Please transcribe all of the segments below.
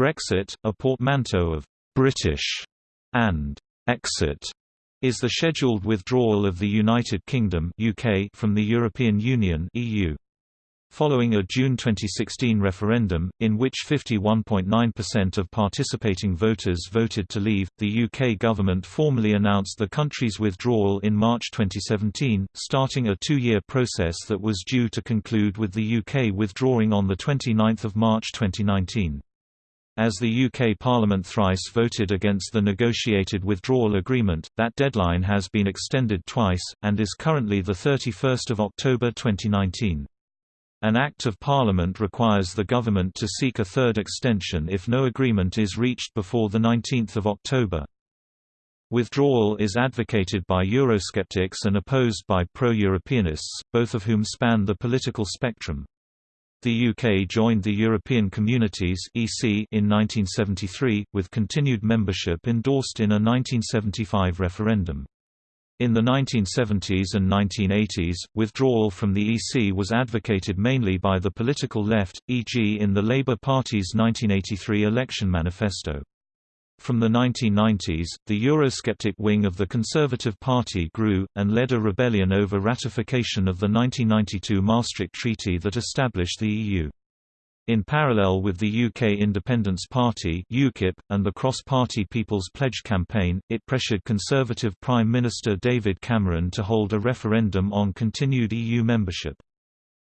Brexit, a portmanteau of «British» and «exit», is the scheduled withdrawal of the United Kingdom UK from the European Union EU. Following a June 2016 referendum, in which 51.9% of participating voters voted to leave, the UK government formally announced the country's withdrawal in March 2017, starting a two-year process that was due to conclude with the UK withdrawing on 29 March 2019. As the UK Parliament thrice voted against the negotiated withdrawal agreement, that deadline has been extended twice, and is currently 31 October 2019. An Act of Parliament requires the government to seek a third extension if no agreement is reached before 19 October. Withdrawal is advocated by Eurosceptics and opposed by pro-Europeanists, both of whom span the political spectrum. The UK joined the European Communities (EC) in 1973, with continued membership endorsed in a 1975 referendum. In the 1970s and 1980s, withdrawal from the EC was advocated mainly by the political left, e.g. in the Labour Party's 1983 election manifesto. From the 1990s, the Eurosceptic wing of the Conservative Party grew, and led a rebellion over ratification of the 1992 Maastricht Treaty that established the EU. In parallel with the UK Independence Party UKIP, and the cross-party People's Pledge campaign, it pressured Conservative Prime Minister David Cameron to hold a referendum on continued EU membership.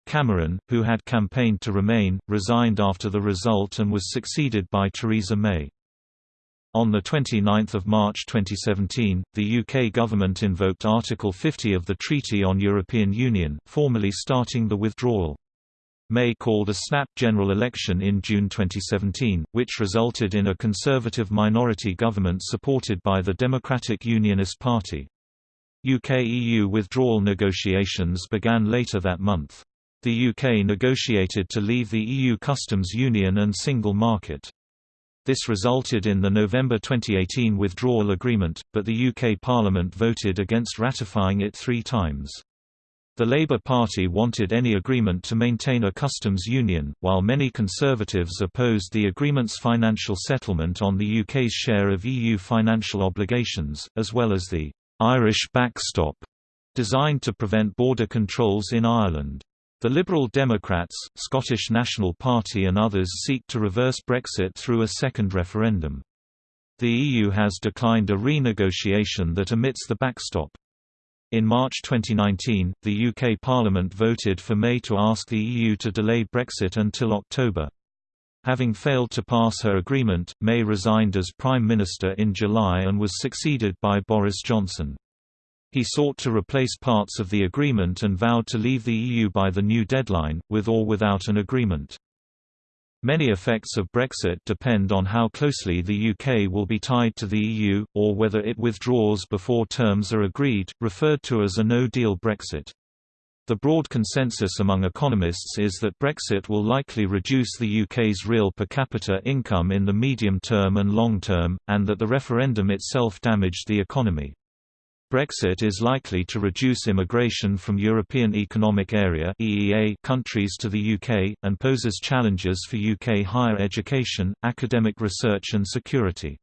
Cameron, who had campaigned to remain, resigned after the result and was succeeded by Theresa May. On 29 March 2017, the UK government invoked Article 50 of the Treaty on European Union, formally starting the withdrawal. May called a snap general election in June 2017, which resulted in a conservative minority government supported by the Democratic Unionist Party. UK-EU withdrawal negotiations began later that month. The UK negotiated to leave the EU customs union and single market. This resulted in the November 2018 withdrawal agreement, but the UK Parliament voted against ratifying it three times. The Labour Party wanted any agreement to maintain a customs union, while many Conservatives opposed the agreement's financial settlement on the UK's share of EU financial obligations, as well as the «Irish backstop» designed to prevent border controls in Ireland. The Liberal Democrats, Scottish National Party and others seek to reverse Brexit through a second referendum. The EU has declined a renegotiation that omits the backstop. In March 2019, the UK Parliament voted for May to ask the EU to delay Brexit until October. Having failed to pass her agreement, May resigned as Prime Minister in July and was succeeded by Boris Johnson. He sought to replace parts of the agreement and vowed to leave the EU by the new deadline, with or without an agreement. Many effects of Brexit depend on how closely the UK will be tied to the EU, or whether it withdraws before terms are agreed, referred to as a no-deal Brexit. The broad consensus among economists is that Brexit will likely reduce the UK's real per capita income in the medium term and long term, and that the referendum itself damaged the economy. Brexit is likely to reduce immigration from European Economic Area (EEA) countries to the UK and poses challenges for UK higher education, academic research and security.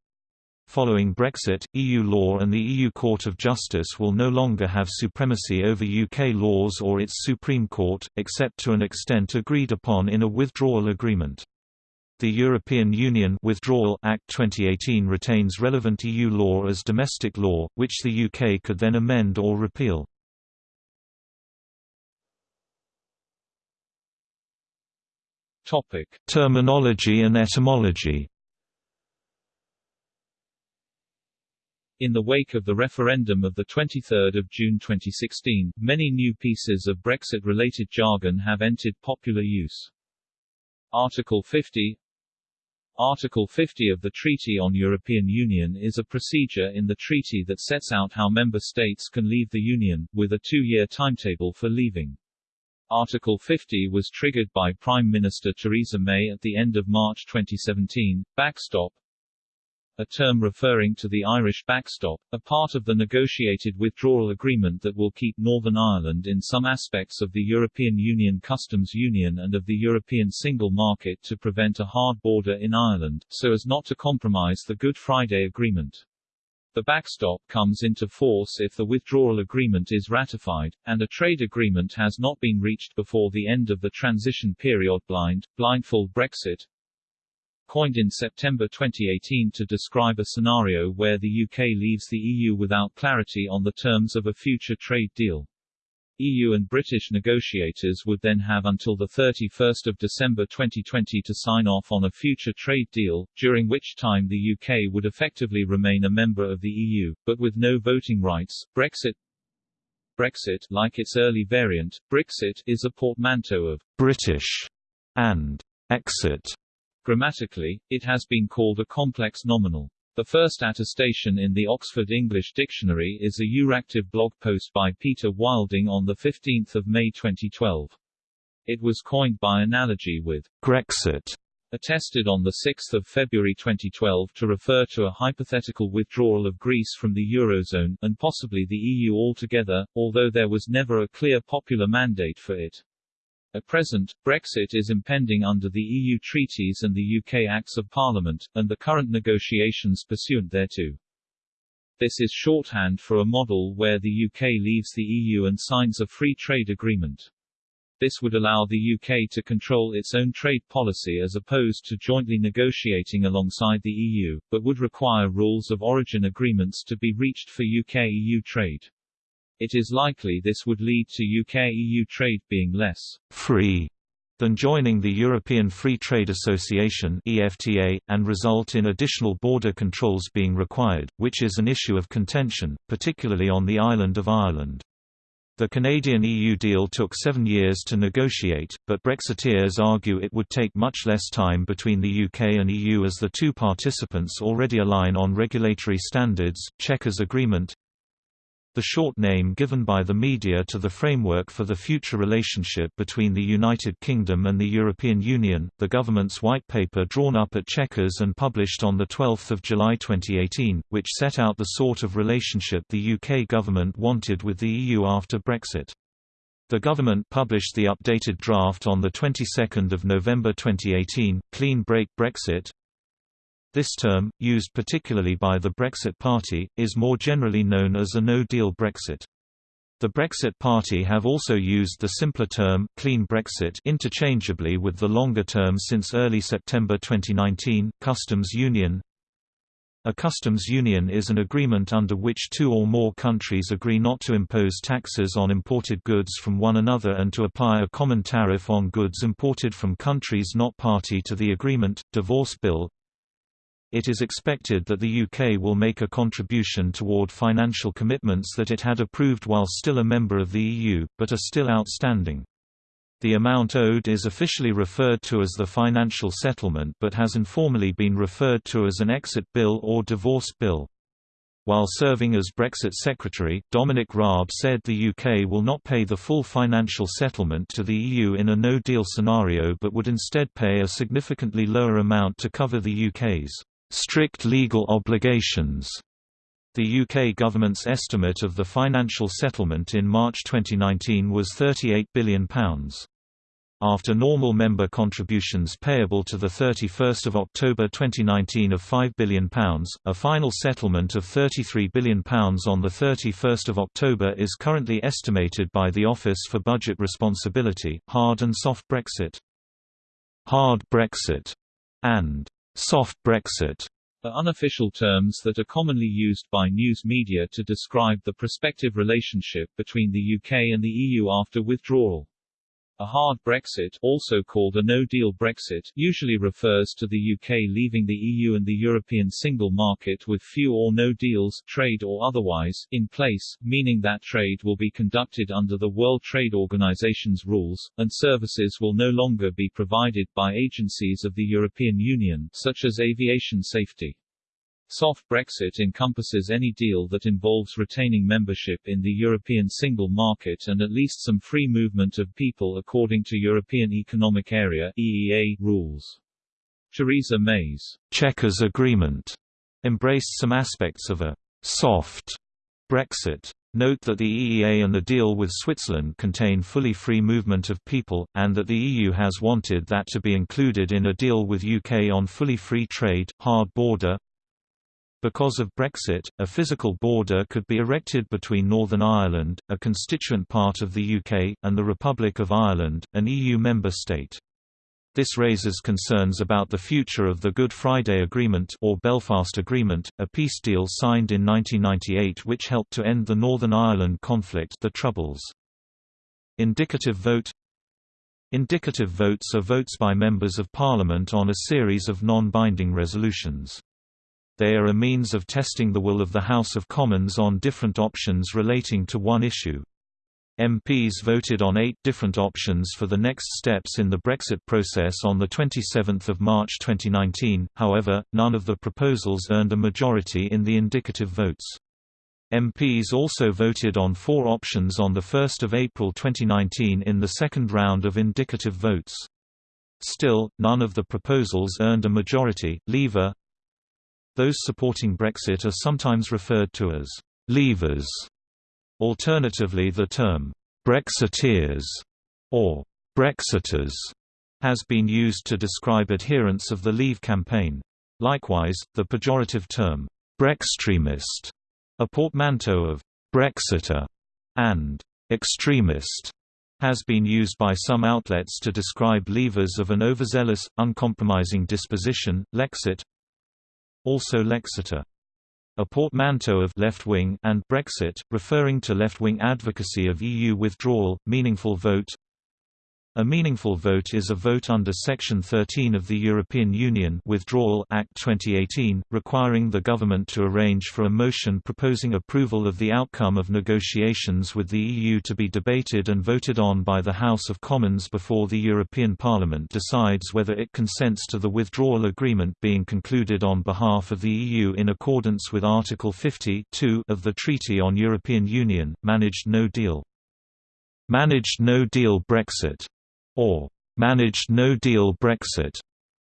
Following Brexit, EU law and the EU Court of Justice will no longer have supremacy over UK laws or its Supreme Court, except to an extent agreed upon in a withdrawal agreement. The European Union Withdrawal Act 2018 retains relevant EU law as domestic law, which the UK could then amend or repeal. Topic: Terminology and etymology. In the wake of the referendum of 23 June 2016, many new pieces of Brexit-related jargon have entered popular use. Article 50 Article 50 of the Treaty on European Union is a procedure in the treaty that sets out how member states can leave the Union, with a two-year timetable for leaving. Article 50 was triggered by Prime Minister Theresa May at the end of March 2017. Backstop a term referring to the Irish backstop, a part of the negotiated withdrawal agreement that will keep Northern Ireland in some aspects of the European Union customs union and of the European single market to prevent a hard border in Ireland, so as not to compromise the Good Friday Agreement. The backstop comes into force if the withdrawal agreement is ratified, and a trade agreement has not been reached before the end of the transition period blind, blindfold Brexit, coined in September 2018 to describe a scenario where the UK leaves the EU without clarity on the terms of a future trade deal. EU and British negotiators would then have until 31 December 2020 to sign off on a future trade deal, during which time the UK would effectively remain a member of the EU, but with no voting rights. Brexit Brexit, like its early variant, Brixit, is a portmanteau of British and exit Grammatically, it has been called a complex nominal. The first attestation in the Oxford English Dictionary is a Euractiv blog post by Peter Wilding on 15 May 2012. It was coined by analogy with Grexit, attested on 6 February 2012 to refer to a hypothetical withdrawal of Greece from the Eurozone, and possibly the EU altogether, although there was never a clear popular mandate for it. At present, Brexit is impending under the EU treaties and the UK Acts of Parliament, and the current negotiations pursuant thereto. This is shorthand for a model where the UK leaves the EU and signs a free trade agreement. This would allow the UK to control its own trade policy as opposed to jointly negotiating alongside the EU, but would require rules of origin agreements to be reached for UK-EU trade. It is likely this would lead to UK-EU trade being less free than joining the European Free Trade Association EFTA, and result in additional border controls being required, which is an issue of contention, particularly on the island of Ireland. The Canadian-EU deal took seven years to negotiate, but Brexiteers argue it would take much less time between the UK and EU as the two participants already align on regulatory standards. Chequers Agreement the short name given by the media to the framework for the future relationship between the United Kingdom and the European Union, the government's white paper drawn up at Chequers and published on 12 July 2018, which set out the sort of relationship the UK government wanted with the EU after Brexit. The government published the updated draft on the 22nd of November 2018, Clean Break Brexit, this term, used particularly by the Brexit Party, is more generally known as a no-deal Brexit. The Brexit Party have also used the simpler term «clean Brexit» interchangeably with the longer term since early September 2019, customs union. A customs union is an agreement under which two or more countries agree not to impose taxes on imported goods from one another and to apply a common tariff on goods imported from countries not party to the agreement. Divorce Bill it is expected that the UK will make a contribution toward financial commitments that it had approved while still a member of the EU, but are still outstanding. The amount owed is officially referred to as the financial settlement but has informally been referred to as an exit bill or divorce bill. While serving as Brexit Secretary, Dominic Raab said the UK will not pay the full financial settlement to the EU in a no-deal scenario but would instead pay a significantly lower amount to cover the UK's strict legal obligations. The UK government's estimate of the financial settlement in March 2019 was £38 billion. After normal member contributions payable to 31 October 2019 of £5 billion, a final settlement of £33 billion on 31 October is currently estimated by the Office for Budget Responsibility. Hard and soft Brexit Hard Brexit and soft Brexit are unofficial terms that are commonly used by news media to describe the prospective relationship between the UK and the EU after withdrawal. A hard Brexit also called a no-deal Brexit usually refers to the UK leaving the EU and the European single market with few or no deals trade or otherwise, in place, meaning that trade will be conducted under the World Trade Organization's rules, and services will no longer be provided by agencies of the European Union, such as aviation safety. Soft Brexit encompasses any deal that involves retaining membership in the European single market and at least some free movement of people according to European Economic Area EEA rules. Theresa May's Chequers Agreement embraced some aspects of a «soft» Brexit. Note that the EEA and the deal with Switzerland contain fully free movement of people, and that the EU has wanted that to be included in a deal with UK on fully free trade, hard border. Because of Brexit, a physical border could be erected between Northern Ireland, a constituent part of the UK, and the Republic of Ireland, an EU member state. This raises concerns about the future of the Good Friday Agreement or Belfast Agreement, a peace deal signed in 1998 which helped to end the Northern Ireland conflict the Troubles. Indicative vote Indicative votes are votes by members of Parliament on a series of non-binding resolutions. They are a means of testing the will of the House of Commons on different options relating to one issue. MPs voted on eight different options for the next steps in the Brexit process on 27 March 2019, however, none of the proposals earned a majority in the indicative votes. MPs also voted on four options on 1 April 2019 in the second round of indicative votes. Still, none of the proposals earned a majority. Leaver Those supporting Brexit are sometimes referred to as «leavers» Alternatively the term, "'Brexiteers' or "'Brexiters' has been used to describe adherents of the Leave campaign. Likewise, the pejorative term, "'Brextremist' a portmanteau of "'Brexiter' and "'extremist' has been used by some outlets to describe leavers of an overzealous, uncompromising disposition, Lexit also Lexiter a portmanteau of left-wing and Brexit, referring to left-wing advocacy of EU withdrawal, meaningful vote a meaningful vote is a vote under Section 13 of the European Union Withdrawal Act 2018, requiring the government to arrange for a motion proposing approval of the outcome of negotiations with the EU to be debated and voted on by the House of Commons before the European Parliament decides whether it consents to the withdrawal agreement being concluded on behalf of the EU in accordance with Article 50 of the Treaty on European Union, Managed No Deal. Managed No Deal Brexit or managed no-deal Brexit,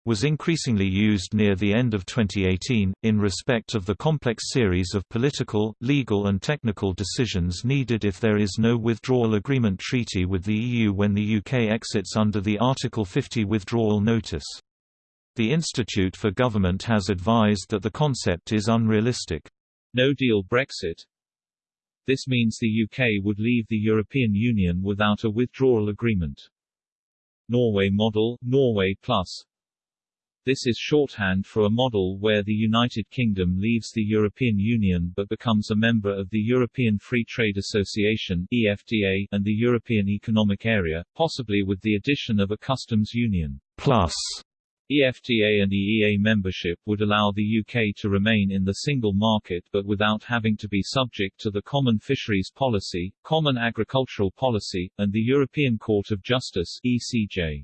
was increasingly used near the end of 2018, in respect of the complex series of political, legal and technical decisions needed if there is no withdrawal agreement treaty with the EU when the UK exits under the Article 50 withdrawal notice. The Institute for Government has advised that the concept is unrealistic. No-deal Brexit This means the UK would leave the European Union without a withdrawal agreement. Norway model, Norway Plus This is shorthand for a model where the United Kingdom leaves the European Union but becomes a member of the European Free Trade Association EFTA and the European Economic Area, possibly with the addition of a customs union. Plus EFTA and EEA membership would allow the UK to remain in the single market but without having to be subject to the Common Fisheries Policy, Common Agricultural Policy, and the European Court of Justice ECJ.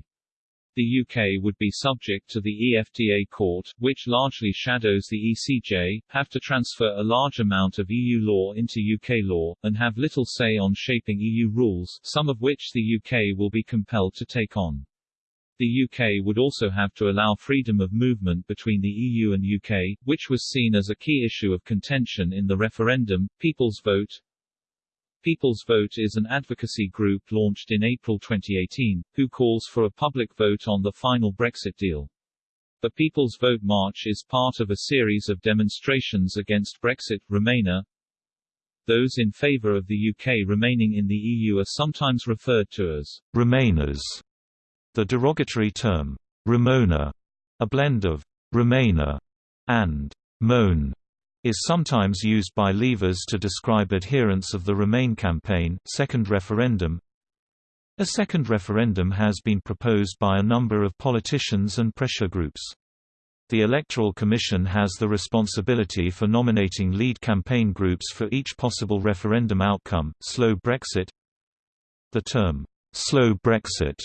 The UK would be subject to the EFTA court, which largely shadows the ECJ, have to transfer a large amount of EU law into UK law, and have little say on shaping EU rules, some of which the UK will be compelled to take on. The UK would also have to allow freedom of movement between the EU and UK, which was seen as a key issue of contention in the referendum. People's Vote People's Vote is an advocacy group launched in April 2018, who calls for a public vote on the final Brexit deal. The People's Vote March is part of a series of demonstrations against Brexit. Remainer Those in favour of the UK remaining in the EU are sometimes referred to as Remainers the derogatory term, Remoaner, a blend of Remainer and Moan, is sometimes used by leavers to describe adherents of the Remain campaign second referendum. A second referendum has been proposed by a number of politicians and pressure groups. The Electoral Commission has the responsibility for nominating lead campaign groups for each possible referendum outcome. Slow Brexit The term, slow Brexit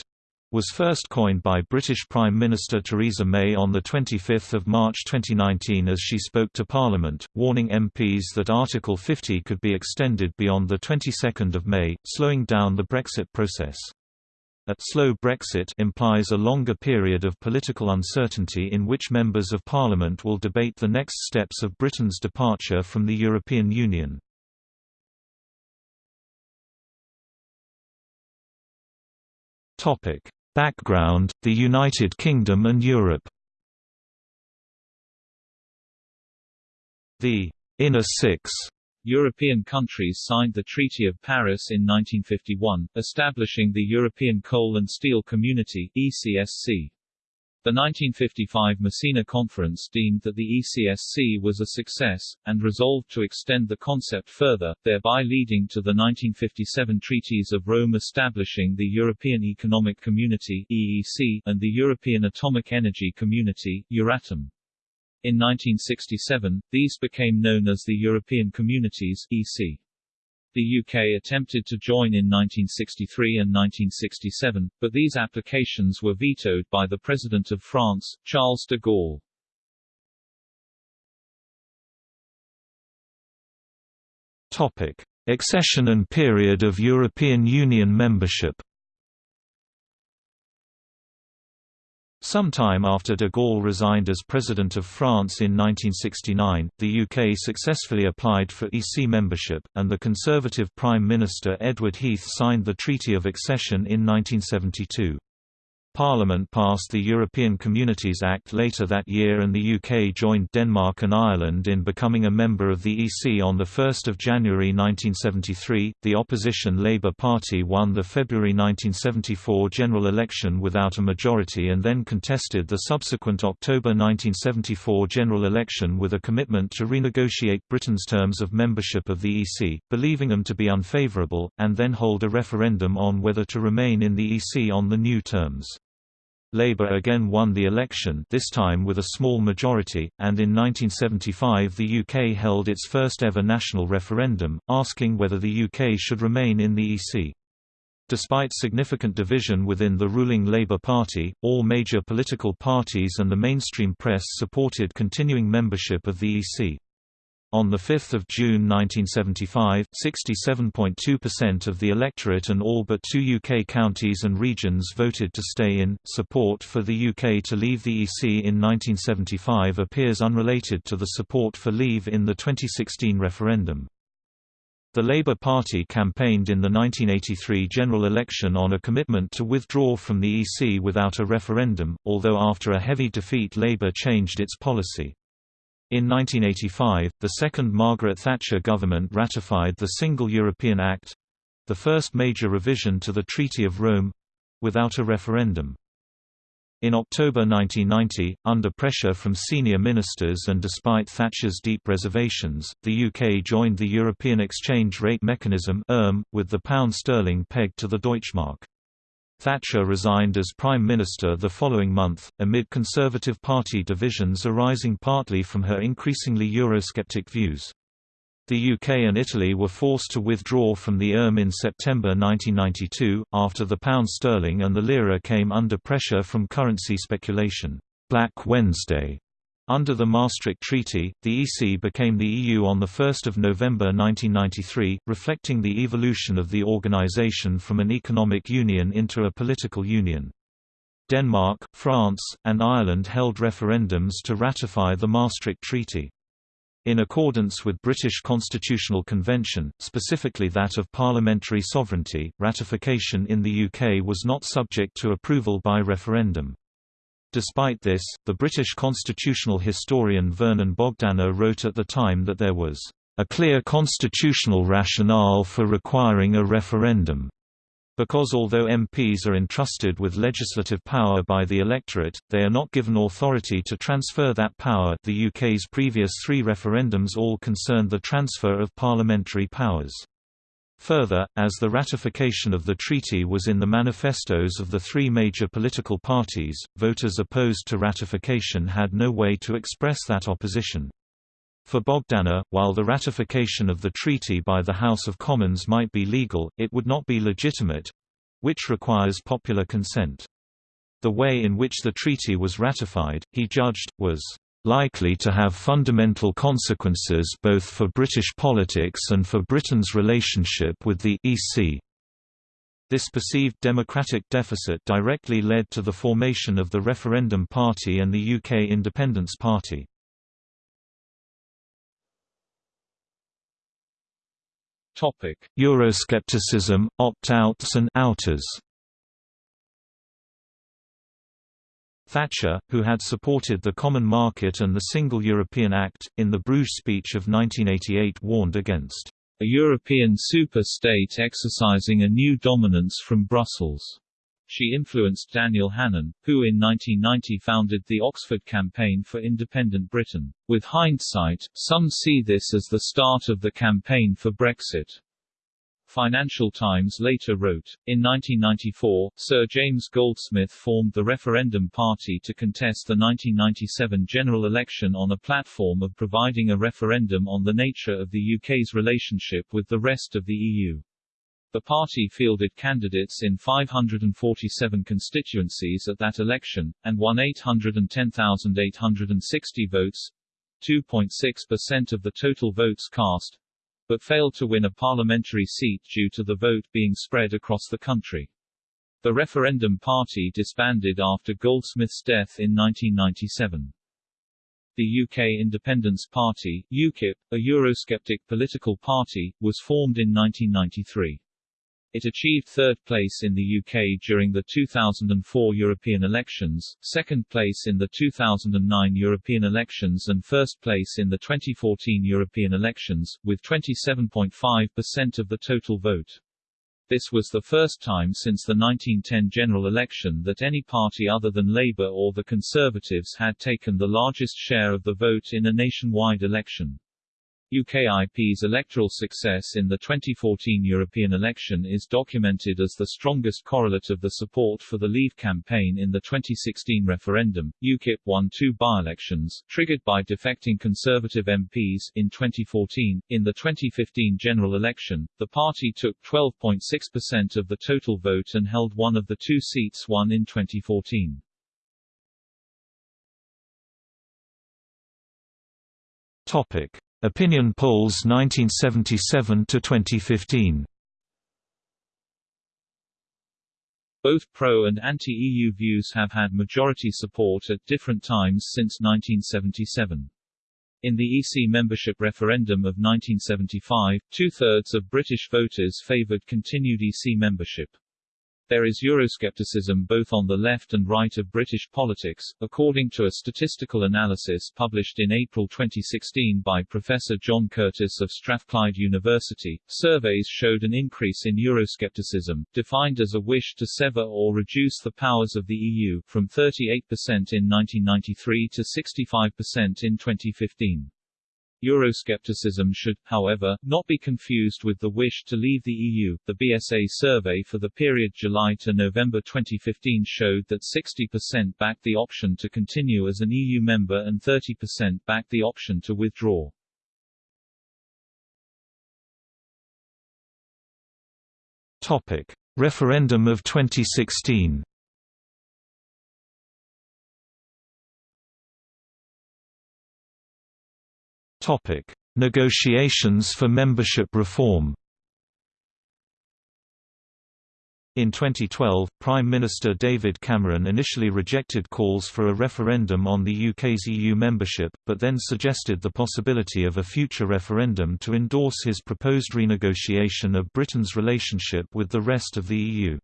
was first coined by British Prime Minister Theresa May on 25 March 2019 as she spoke to Parliament, warning MPs that Article 50 could be extended beyond the 22nd of May, slowing down the Brexit process. A slow Brexit implies a longer period of political uncertainty in which members of parliament will debate the next steps of Britain's departure from the European Union. Topic: Background: The United Kingdom and Europe. The Inner Six European countries signed the Treaty of Paris in 1951, establishing the European Coal and Steel Community ECSC. The 1955 Messina Conference deemed that the ECSC was a success, and resolved to extend the concept further, thereby leading to the 1957 Treaties of Rome establishing the European Economic Community EEC, and the European Atomic Energy Community Euratom. In 1967, these became known as the European Communities EC. The UK attempted to join in 1963 and 1967, but these applications were vetoed by the President of France, Charles de Gaulle. Topic: Accession and period of European Union membership. Sometime after de Gaulle resigned as President of France in 1969, the UK successfully applied for EC membership, and the Conservative Prime Minister Edward Heath signed the Treaty of Accession in 1972. Parliament passed the European Communities Act later that year and the UK joined Denmark and Ireland in becoming a member of the EC on 1 January 1973. The opposition Labour Party won the February 1974 general election without a majority and then contested the subsequent October 1974 general election with a commitment to renegotiate Britain's terms of membership of the EC, believing them to be unfavourable, and then hold a referendum on whether to remain in the EC on the new terms. Labour again won the election this time with a small majority, and in 1975 the UK held its first ever national referendum, asking whether the UK should remain in the EC. Despite significant division within the ruling Labour Party, all major political parties and the mainstream press supported continuing membership of the EC. On 5 June 1975, 67.2% of the electorate and all but two UK counties and regions voted to stay in. Support for the UK to leave the EC in 1975 appears unrelated to the support for leave in the 2016 referendum. The Labour Party campaigned in the 1983 general election on a commitment to withdraw from the EC without a referendum, although after a heavy defeat Labour changed its policy. In 1985, the second Margaret Thatcher government ratified the Single European Act—the first major revision to the Treaty of Rome—without a referendum. In October 1990, under pressure from senior ministers and despite Thatcher's deep reservations, the UK joined the European Exchange Rate Mechanism with the pound sterling pegged to the Deutschmark. Thatcher resigned as Prime Minister the following month, amid Conservative Party divisions arising partly from her increasingly Eurosceptic views. The UK and Italy were forced to withdraw from the ERM in September 1992, after the pound sterling and the lira came under pressure from currency speculation. Black Wednesday under the Maastricht Treaty, the EC became the EU on 1 November 1993, reflecting the evolution of the organisation from an economic union into a political union. Denmark, France, and Ireland held referendums to ratify the Maastricht Treaty. In accordance with British Constitutional Convention, specifically that of parliamentary sovereignty, ratification in the UK was not subject to approval by referendum. Despite this, the British constitutional historian Vernon Bogdanor wrote at the time that there was a clear constitutional rationale for requiring a referendum. Because although MPs are entrusted with legislative power by the electorate, they are not given authority to transfer that power the UK's previous three referendums all concerned the transfer of parliamentary powers. Further, as the ratification of the treaty was in the manifestos of the three major political parties, voters opposed to ratification had no way to express that opposition. For Bogdanor, while the ratification of the treaty by the House of Commons might be legal, it would not be legitimate—which requires popular consent. The way in which the treaty was ratified, he judged, was likely to have fundamental consequences both for British politics and for Britain's relationship with the EC. This perceived democratic deficit directly led to the formation of the Referendum Party and the UK Independence Party. Euroscepticism, opt-outs and outers. Thatcher, who had supported the Common Market and the Single European Act, in the Bruges speech of 1988 warned against a European super-state exercising a new dominance from Brussels. She influenced Daniel Hannan, who in 1990 founded the Oxford Campaign for Independent Britain. With hindsight, some see this as the start of the campaign for Brexit. Financial Times later wrote, in 1994, Sir James Goldsmith formed the Referendum Party to contest the 1997 general election on a platform of providing a referendum on the nature of the UK's relationship with the rest of the EU. The party fielded candidates in 547 constituencies at that election, and won 810,860 votes 2.6% of the total votes cast but failed to win a parliamentary seat due to the vote being spread across the country. The referendum party disbanded after Goldsmith's death in 1997. The UK Independence Party UKIP, a Eurosceptic political party, was formed in 1993. It achieved third place in the UK during the 2004 European elections, second place in the 2009 European elections and first place in the 2014 European elections, with 27.5% of the total vote. This was the first time since the 1910 general election that any party other than Labour or the Conservatives had taken the largest share of the vote in a nationwide election. UKIP's electoral success in the 2014 European election is documented as the strongest correlate of the support for the Leave campaign in the 2016 referendum. UKIP won two by-elections, triggered by defecting Conservative MPs, in 2014. In the 2015 general election, the party took 12.6% of the total vote and held one of the two seats won in 2014. Topic. Opinion polls 1977 to 2015. Both pro- and anti-EU views have had majority support at different times since 1977. In the EC membership referendum of 1975, two-thirds of British voters favoured continued EC membership. There is Euroscepticism both on the left and right of British politics, according to a statistical analysis published in April 2016 by Professor John Curtice of Strathclyde University. Surveys showed an increase in Euroscepticism, defined as a wish to sever or reduce the powers of the EU, from 38% in 1993 to 65% in 2015. Euroscepticism should, however, not be confused with the wish to leave the EU. The BSA survey for the period July to November 2015 showed that 60% backed the option to continue as an EU member and 30% backed the option to withdraw. Topic: Referendum of 2016. Topic: Negotiations for membership reform. In 2012, Prime Minister David Cameron initially rejected calls for a referendum on the UK's EU membership, but then suggested the possibility of a future referendum to endorse his proposed renegotiation of Britain's relationship with the rest of the EU.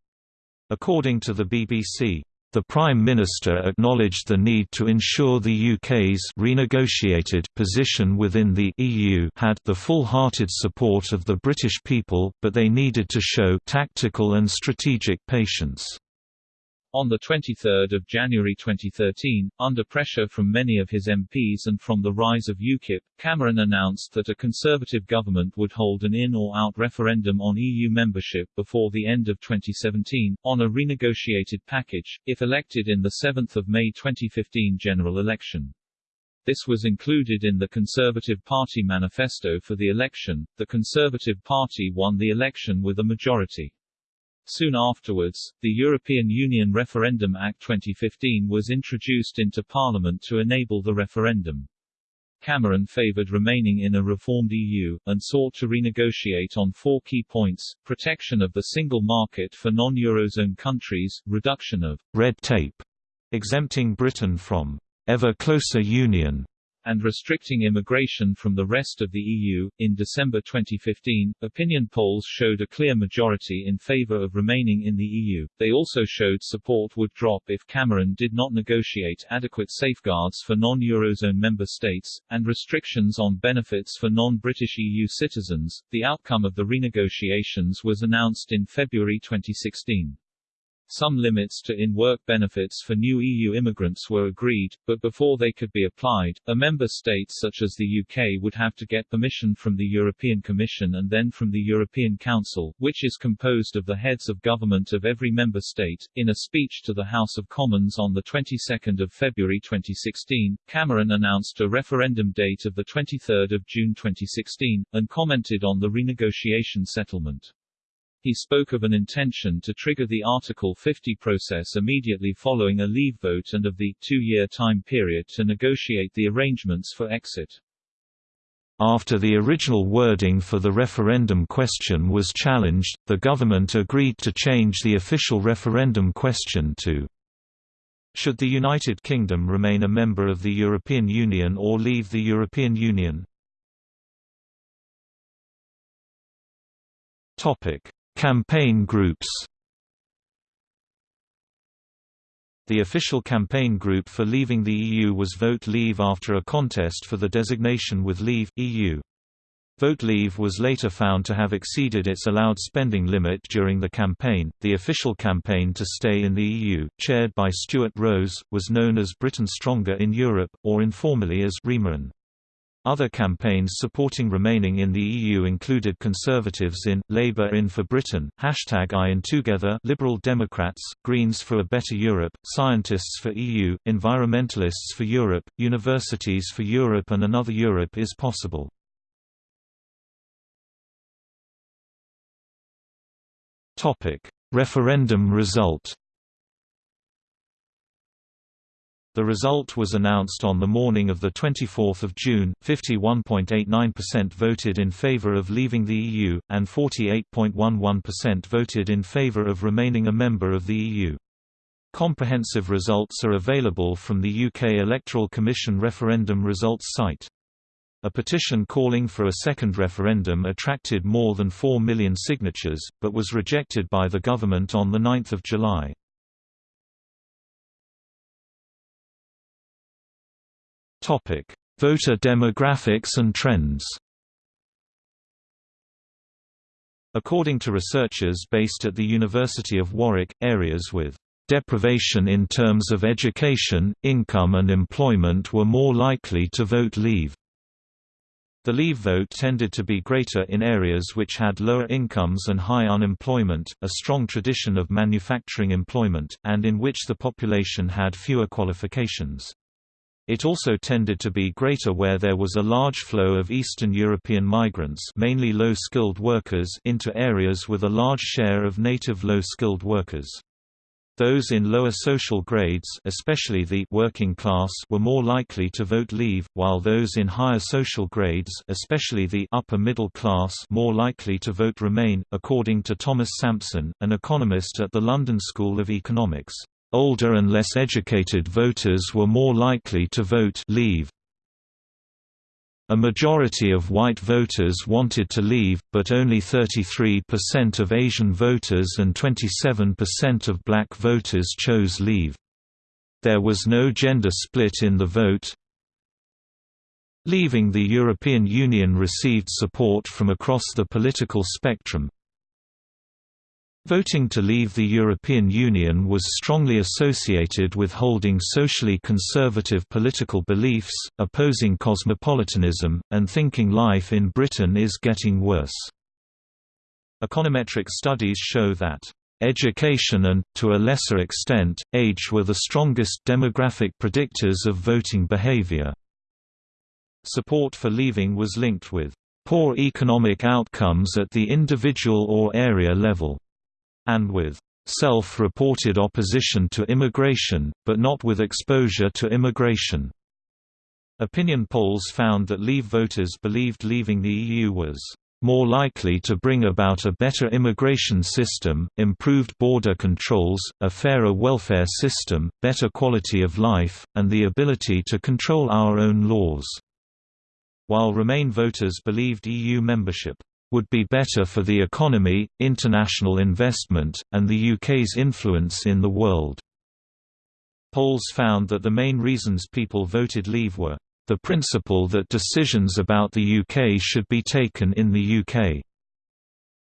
According to the BBC, the Prime Minister acknowledged the need to ensure the UK's renegotiated position within the EU had the full-hearted support of the British people, but they needed to show tactical and strategic patience. On 23 January 2013, under pressure from many of his MPs and from the rise of UKIP, Cameron announced that a Conservative government would hold an in or out referendum on EU membership before the end of 2017, on a renegotiated package, if elected in the 7 May 2015 general election. This was included in the Conservative Party manifesto for the election. The Conservative Party won the election with a majority. Soon afterwards, the European Union Referendum Act 2015 was introduced into Parliament to enable the referendum. Cameron favoured remaining in a reformed EU, and sought to renegotiate on four key points, protection of the single market for non-Eurozone countries, reduction of red tape, exempting Britain from ever closer union, and restricting immigration from the rest of the EU. In December 2015, opinion polls showed a clear majority in favour of remaining in the EU. They also showed support would drop if Cameron did not negotiate adequate safeguards for non-Eurozone member states, and restrictions on benefits for non-British EU citizens. The outcome of the renegotiations was announced in February 2016. Some limits to in-work benefits for new EU immigrants were agreed, but before they could be applied, a member state such as the UK would have to get permission from the European Commission and then from the European Council, which is composed of the heads of government of every member state. In a speech to the House of Commons on the 22nd of February 2016, Cameron announced a referendum date of the 23rd of June 2016 and commented on the renegotiation settlement. He spoke of an intention to trigger the Article 50 process immediately following a leave vote and of the two-year time period to negotiate the arrangements for exit. After the original wording for the referendum question was challenged, the government agreed to change the official referendum question to Should the United Kingdom remain a member of the European Union or leave the European Union? Topic: Campaign groups The official campaign group for leaving the EU was Vote Leave after a contest for the designation with Leave, EU. Vote Leave was later found to have exceeded its allowed spending limit during the campaign. The official campaign to stay in the EU, chaired by Stuart Rose, was known as Britain Stronger in Europe, or informally as Remain. Other campaigns supporting remaining in the EU included Conservatives in, Labour in for Britain, Hashtag I in Together Liberal Democrats, Greens for a Better Europe, Scientists for EU, Environmentalists for Europe, Universities for Europe and Another Europe is Possible. Referendum result The result was announced on the morning of 24 June, 51.89% voted in favour of leaving the EU, and 48.11% voted in favour of remaining a member of the EU. Comprehensive results are available from the UK Electoral Commission referendum results site. A petition calling for a second referendum attracted more than 4 million signatures, but was rejected by the government on 9 July. Topic: Voter demographics and trends. According to researchers based at the University of Warwick, areas with deprivation in terms of education, income and employment were more likely to vote Leave. The Leave vote tended to be greater in areas which had lower incomes and high unemployment, a strong tradition of manufacturing employment, and in which the population had fewer qualifications. It also tended to be greater where there was a large flow of Eastern European migrants mainly low-skilled workers into areas with a large share of native low-skilled workers. Those in lower social grades especially the working class were more likely to vote leave, while those in higher social grades especially the upper middle class more likely to vote remain, according to Thomas Sampson, an economist at the London School of Economics. Older and less educated voters were more likely to vote leave. A majority of white voters wanted to leave, but only 33% of Asian voters and 27% of black voters chose leave. There was no gender split in the vote. Leaving the European Union received support from across the political spectrum, Voting to leave the European Union was strongly associated with holding socially conservative political beliefs, opposing cosmopolitanism, and thinking life in Britain is getting worse. Econometric studies show that Education and, to a lesser extent, age were the strongest demographic predictors of voting behavior. Support for leaving was linked with poor economic outcomes at the individual or area level and with self-reported opposition to immigration, but not with exposure to immigration. Opinion polls found that Leave voters believed leaving the EU was more likely to bring about a better immigration system, improved border controls, a fairer welfare system, better quality of life, and the ability to control our own laws. While Remain voters believed EU membership would be better for the economy, international investment, and the UK's influence in the world. Polls found that the main reasons people voted Leave were the principle that decisions about the UK should be taken in the UK,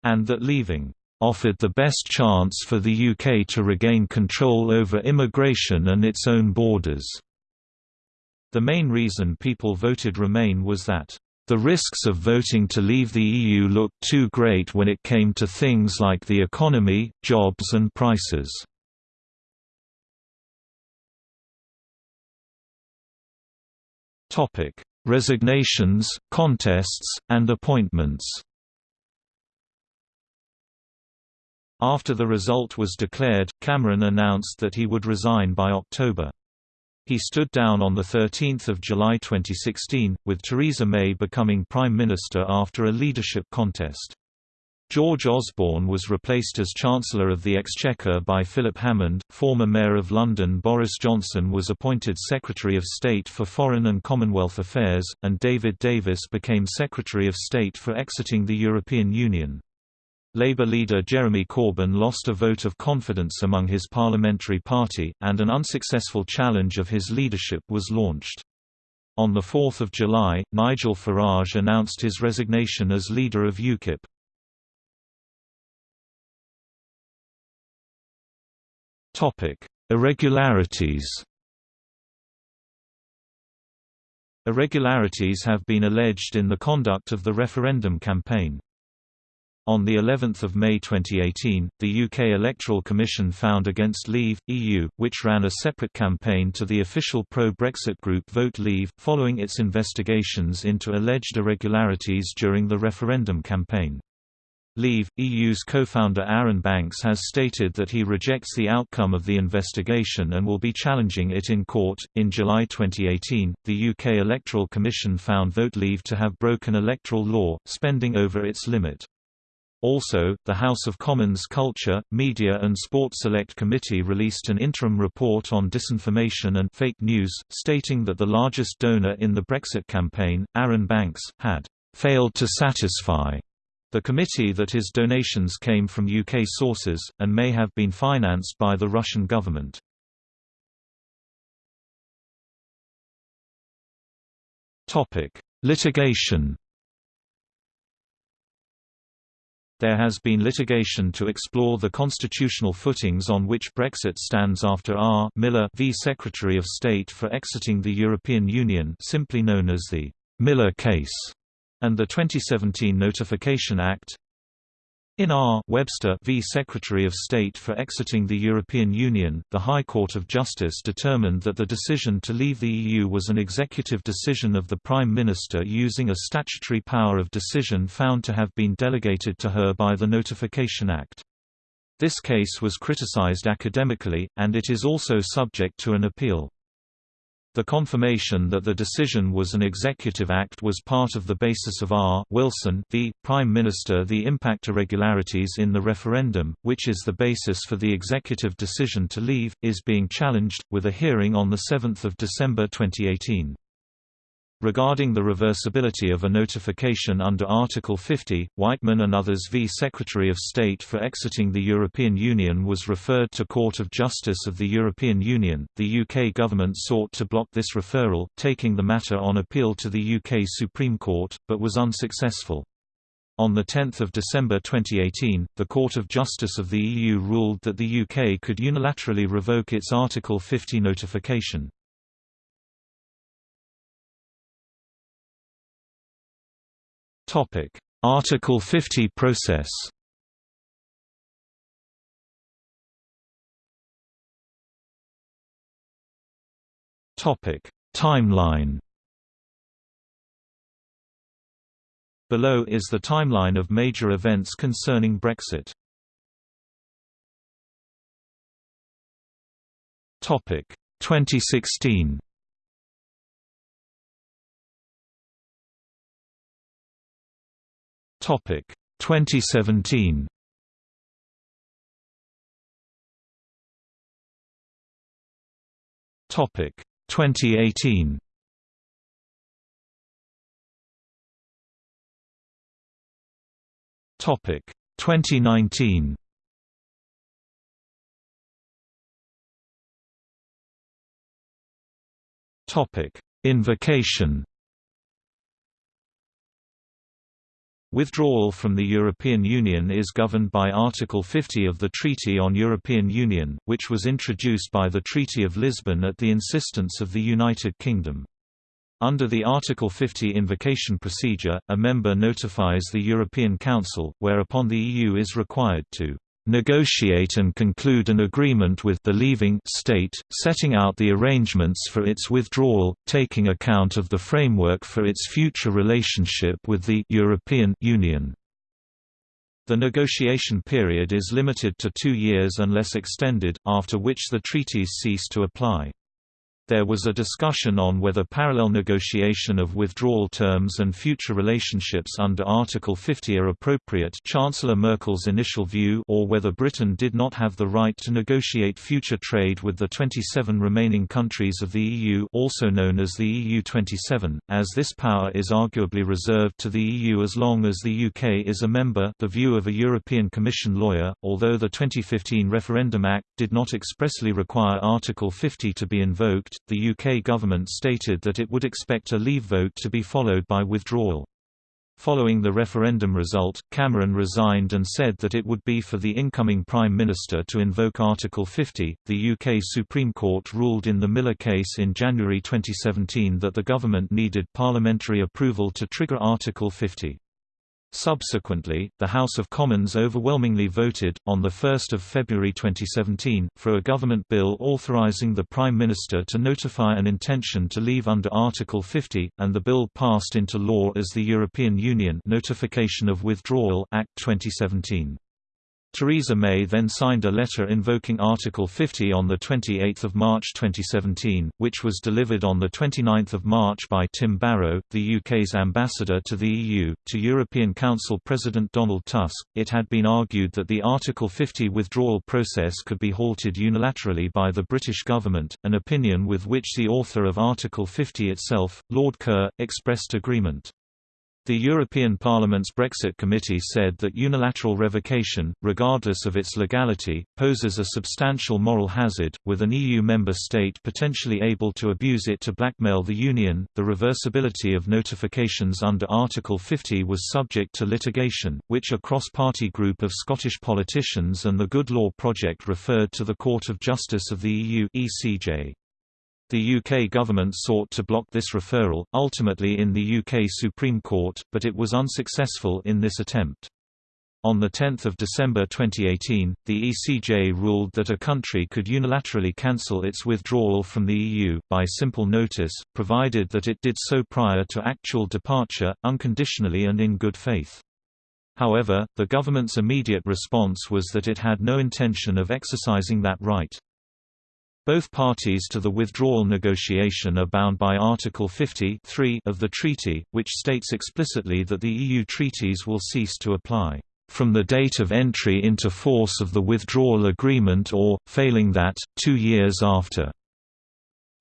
and that leaving offered the best chance for the UK to regain control over immigration and its own borders. The main reason people voted Remain was that the risks of voting to leave the EU looked too great when it came to things like the economy, jobs and prices. Resignations, contests, and appointments. After the result was declared, Cameron announced that he would resign by October. He stood down on 13 July 2016, with Theresa May becoming Prime Minister after a leadership contest. George Osborne was replaced as Chancellor of the Exchequer by Philip Hammond. Former Mayor of London Boris Johnson was appointed Secretary of State for Foreign and Commonwealth Affairs, and David Davis became Secretary of State for exiting the European Union. Labour leader Jeremy Corbyn lost a vote of confidence among his parliamentary party, and an unsuccessful challenge of his leadership was launched. On 4 July, Nigel Farage announced his resignation as leader of UKIP. Topic: Irregularities. Irregularities have been alleged in the conduct of the referendum campaign. On the 11th of May 2018, the UK Electoral Commission found against Leave EU, which ran a separate campaign to the official pro-Brexit group Vote Leave, following its investigations into alleged irregularities during the referendum campaign. Leave, EU's co-founder Arron Banks has stated that he rejects the outcome of the investigation and will be challenging it in court. In July 2018, the UK Electoral Commission found Vote Leave to have broken electoral law, spending over its limit. Also, the House of Commons Culture, Media and Sport Select Committee released an interim report on disinformation and fake news, stating that the largest donor in the Brexit campaign, Arron Banks, had failed to satisfy the committee that his donations came from UK sources, and may have been financed by the Russian government. Litigation There has been litigation to explore the constitutional footings on which Brexit stands after R. Miller v Secretary of State for exiting the European Union simply known as the Miller case and the 2017 Notification Act. In R. Webster v. Secretary of State for exiting the European Union, the High Court of Justice determined that the decision to leave the EU was an executive decision of the Prime Minister using a statutory power of decision found to have been delegated to her by the Notification Act. This case was criticized academically, and it is also subject to an appeal. The confirmation that the decision was an executive act was part of the basis of R. Wilson v. Prime Minister the impact irregularities in the referendum, which is the basis for the executive decision to leave, is being challenged, with a hearing on 7 December 2018. Regarding the reversibility of a notification under Article 50, Wightman and others v Secretary of State for exiting the European Union was referred to Court of Justice of the European Union. The UK government sought to block this referral, taking the matter on appeal to the UK Supreme Court, but was unsuccessful. On 10 December 2018, the Court of Justice of the EU ruled that the UK could unilaterally revoke its Article 50 notification. Topic: Article 50 process. Topic: Timeline. Below is the timeline of major events concerning Brexit. Topic: 2016. Topic 2017. Topic 2018. Topic 2019. Topic Invocation Withdrawal from the European Union is governed by Article 50 of the Treaty on European Union, which was introduced by the Treaty of Lisbon at the insistence of the United Kingdom. Under the Article 50 invocation procedure, a member notifies the European Council, whereupon the EU is required to negotiate and conclude an agreement with the leaving state, setting out the arrangements for its withdrawal, taking account of the framework for its future relationship with the European Union. The negotiation period is limited to two years unless extended, after which the treaties cease to apply. There was a discussion on whether parallel negotiation of withdrawal terms and future relationships under Article 50 are appropriate Chancellor Merkel's initial view or whether Britain did not have the right to negotiate future trade with the 27 remaining countries of the EU also known as the EU27, as this power is arguably reserved to the EU as long as the UK is a member the view of a European Commission lawyer, although the 2015 Referendum Act did not expressly require Article 50 to be invoked, the UK government stated that it would expect a leave vote to be followed by withdrawal. Following the referendum result, Cameron resigned and said that it would be for the incoming Prime Minister to invoke Article 50. The UK Supreme Court ruled in the Miller case in January 2017 that the government needed parliamentary approval to trigger Article 50. Subsequently, the House of Commons overwhelmingly voted, on 1 February 2017, for a government bill authorising the Prime Minister to notify an intention to leave under Article 50, and the bill passed into law as the European Union Notification of Withdrawal Act 2017. Theresa May then signed a letter invoking Article 50 on 28 March 2017, which was delivered on 29 March by Tim Barrow, the UK's ambassador to the EU, to European Council President Donald Tusk. It had been argued that the Article 50 withdrawal process could be halted unilaterally by the British government, an opinion with which the author of Article 50 itself, Lord Kerr, expressed agreement. The European Parliament's Brexit Committee said that unilateral revocation, regardless of its legality, poses a substantial moral hazard, with an EU member state potentially able to abuse it to blackmail the Union. The reversibility of notifications under Article 50 was subject to litigation, which a cross party group of Scottish politicians and the Good Law Project referred to the Court of Justice of the EU. ECJ. The UK government sought to block this referral, ultimately in the UK Supreme Court, but it was unsuccessful in this attempt. On 10 December 2018, the ECJ ruled that a country could unilaterally cancel its withdrawal from the EU, by simple notice, provided that it did so prior to actual departure, unconditionally and in good faith. However, the government's immediate response was that it had no intention of exercising that right. Both parties to the withdrawal negotiation are bound by Article 50 of the treaty, which states explicitly that the EU treaties will cease to apply from the date of entry into force of the withdrawal agreement or, failing that, two years after.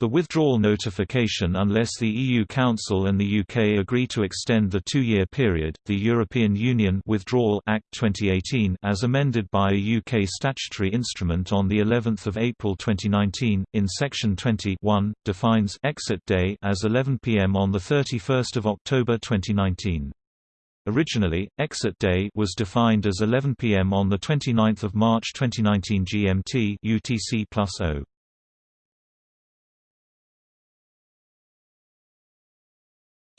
The withdrawal notification unless the EU Council and the UK agree to extend the two-year period, the European Union Withdrawal Act 2018 as amended by a UK statutory instrument on the 11th of April 2019 in section 20 defines exit day as 11 pm on the 31st of October 2019. Originally, exit day was defined as 11 pm on the 29th of March 2019 GMT UTC plus 0.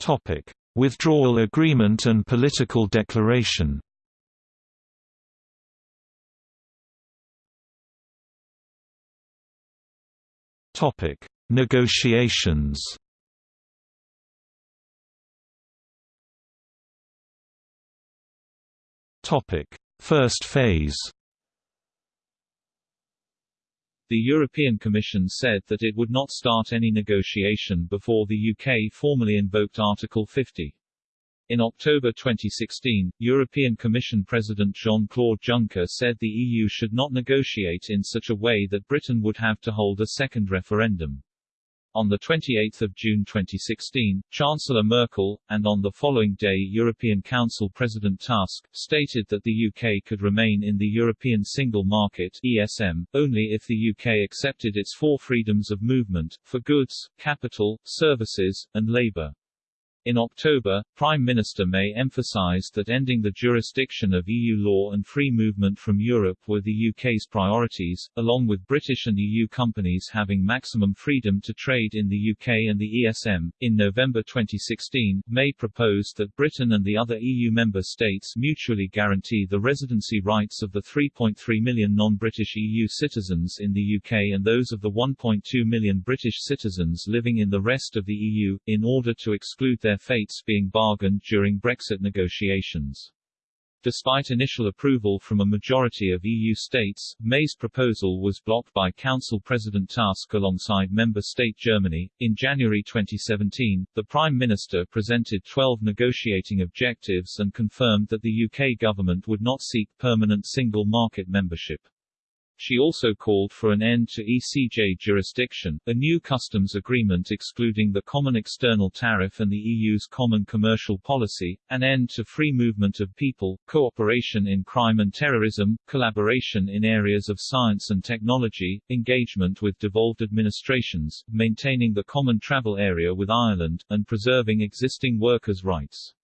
Topic: Withdrawal agreement and political declaration. Topic: Negotiations. Topic: First phase. The European Commission said that it would not start any negotiation before the UK formally invoked Article 50. In October 2016, European Commission President Jean-Claude Juncker said the EU should not negotiate in such a way that Britain would have to hold a second referendum. On 28 June 2016, Chancellor Merkel, and on the following day European Council President Tusk, stated that the UK could remain in the European Single Market ESM, only if the UK accepted its four freedoms of movement, for goods, capital, services, and labour. In October, Prime Minister May emphasized that ending the jurisdiction of EU law and free movement from Europe were the UK's priorities, along with British and EU companies having maximum freedom to trade in the UK and the ESM. In November 2016, May proposed that Britain and the other EU member states mutually guarantee the residency rights of the 3.3 million non-British EU citizens in the UK and those of the 1.2 million British citizens living in the rest of the EU, in order to exclude their their fates being bargained during Brexit negotiations. Despite initial approval from a majority of EU states, May's proposal was blocked by Council President Tusk alongside member state Germany. In January 2017, the Prime Minister presented 12 negotiating objectives and confirmed that the UK government would not seek permanent single market membership. She also called for an end to ECJ jurisdiction, a new customs agreement excluding the common external tariff and the EU's common commercial policy, an end to free movement of people, cooperation in crime and terrorism, collaboration in areas of science and technology, engagement with devolved administrations, maintaining the common travel area with Ireland, and preserving existing workers' rights.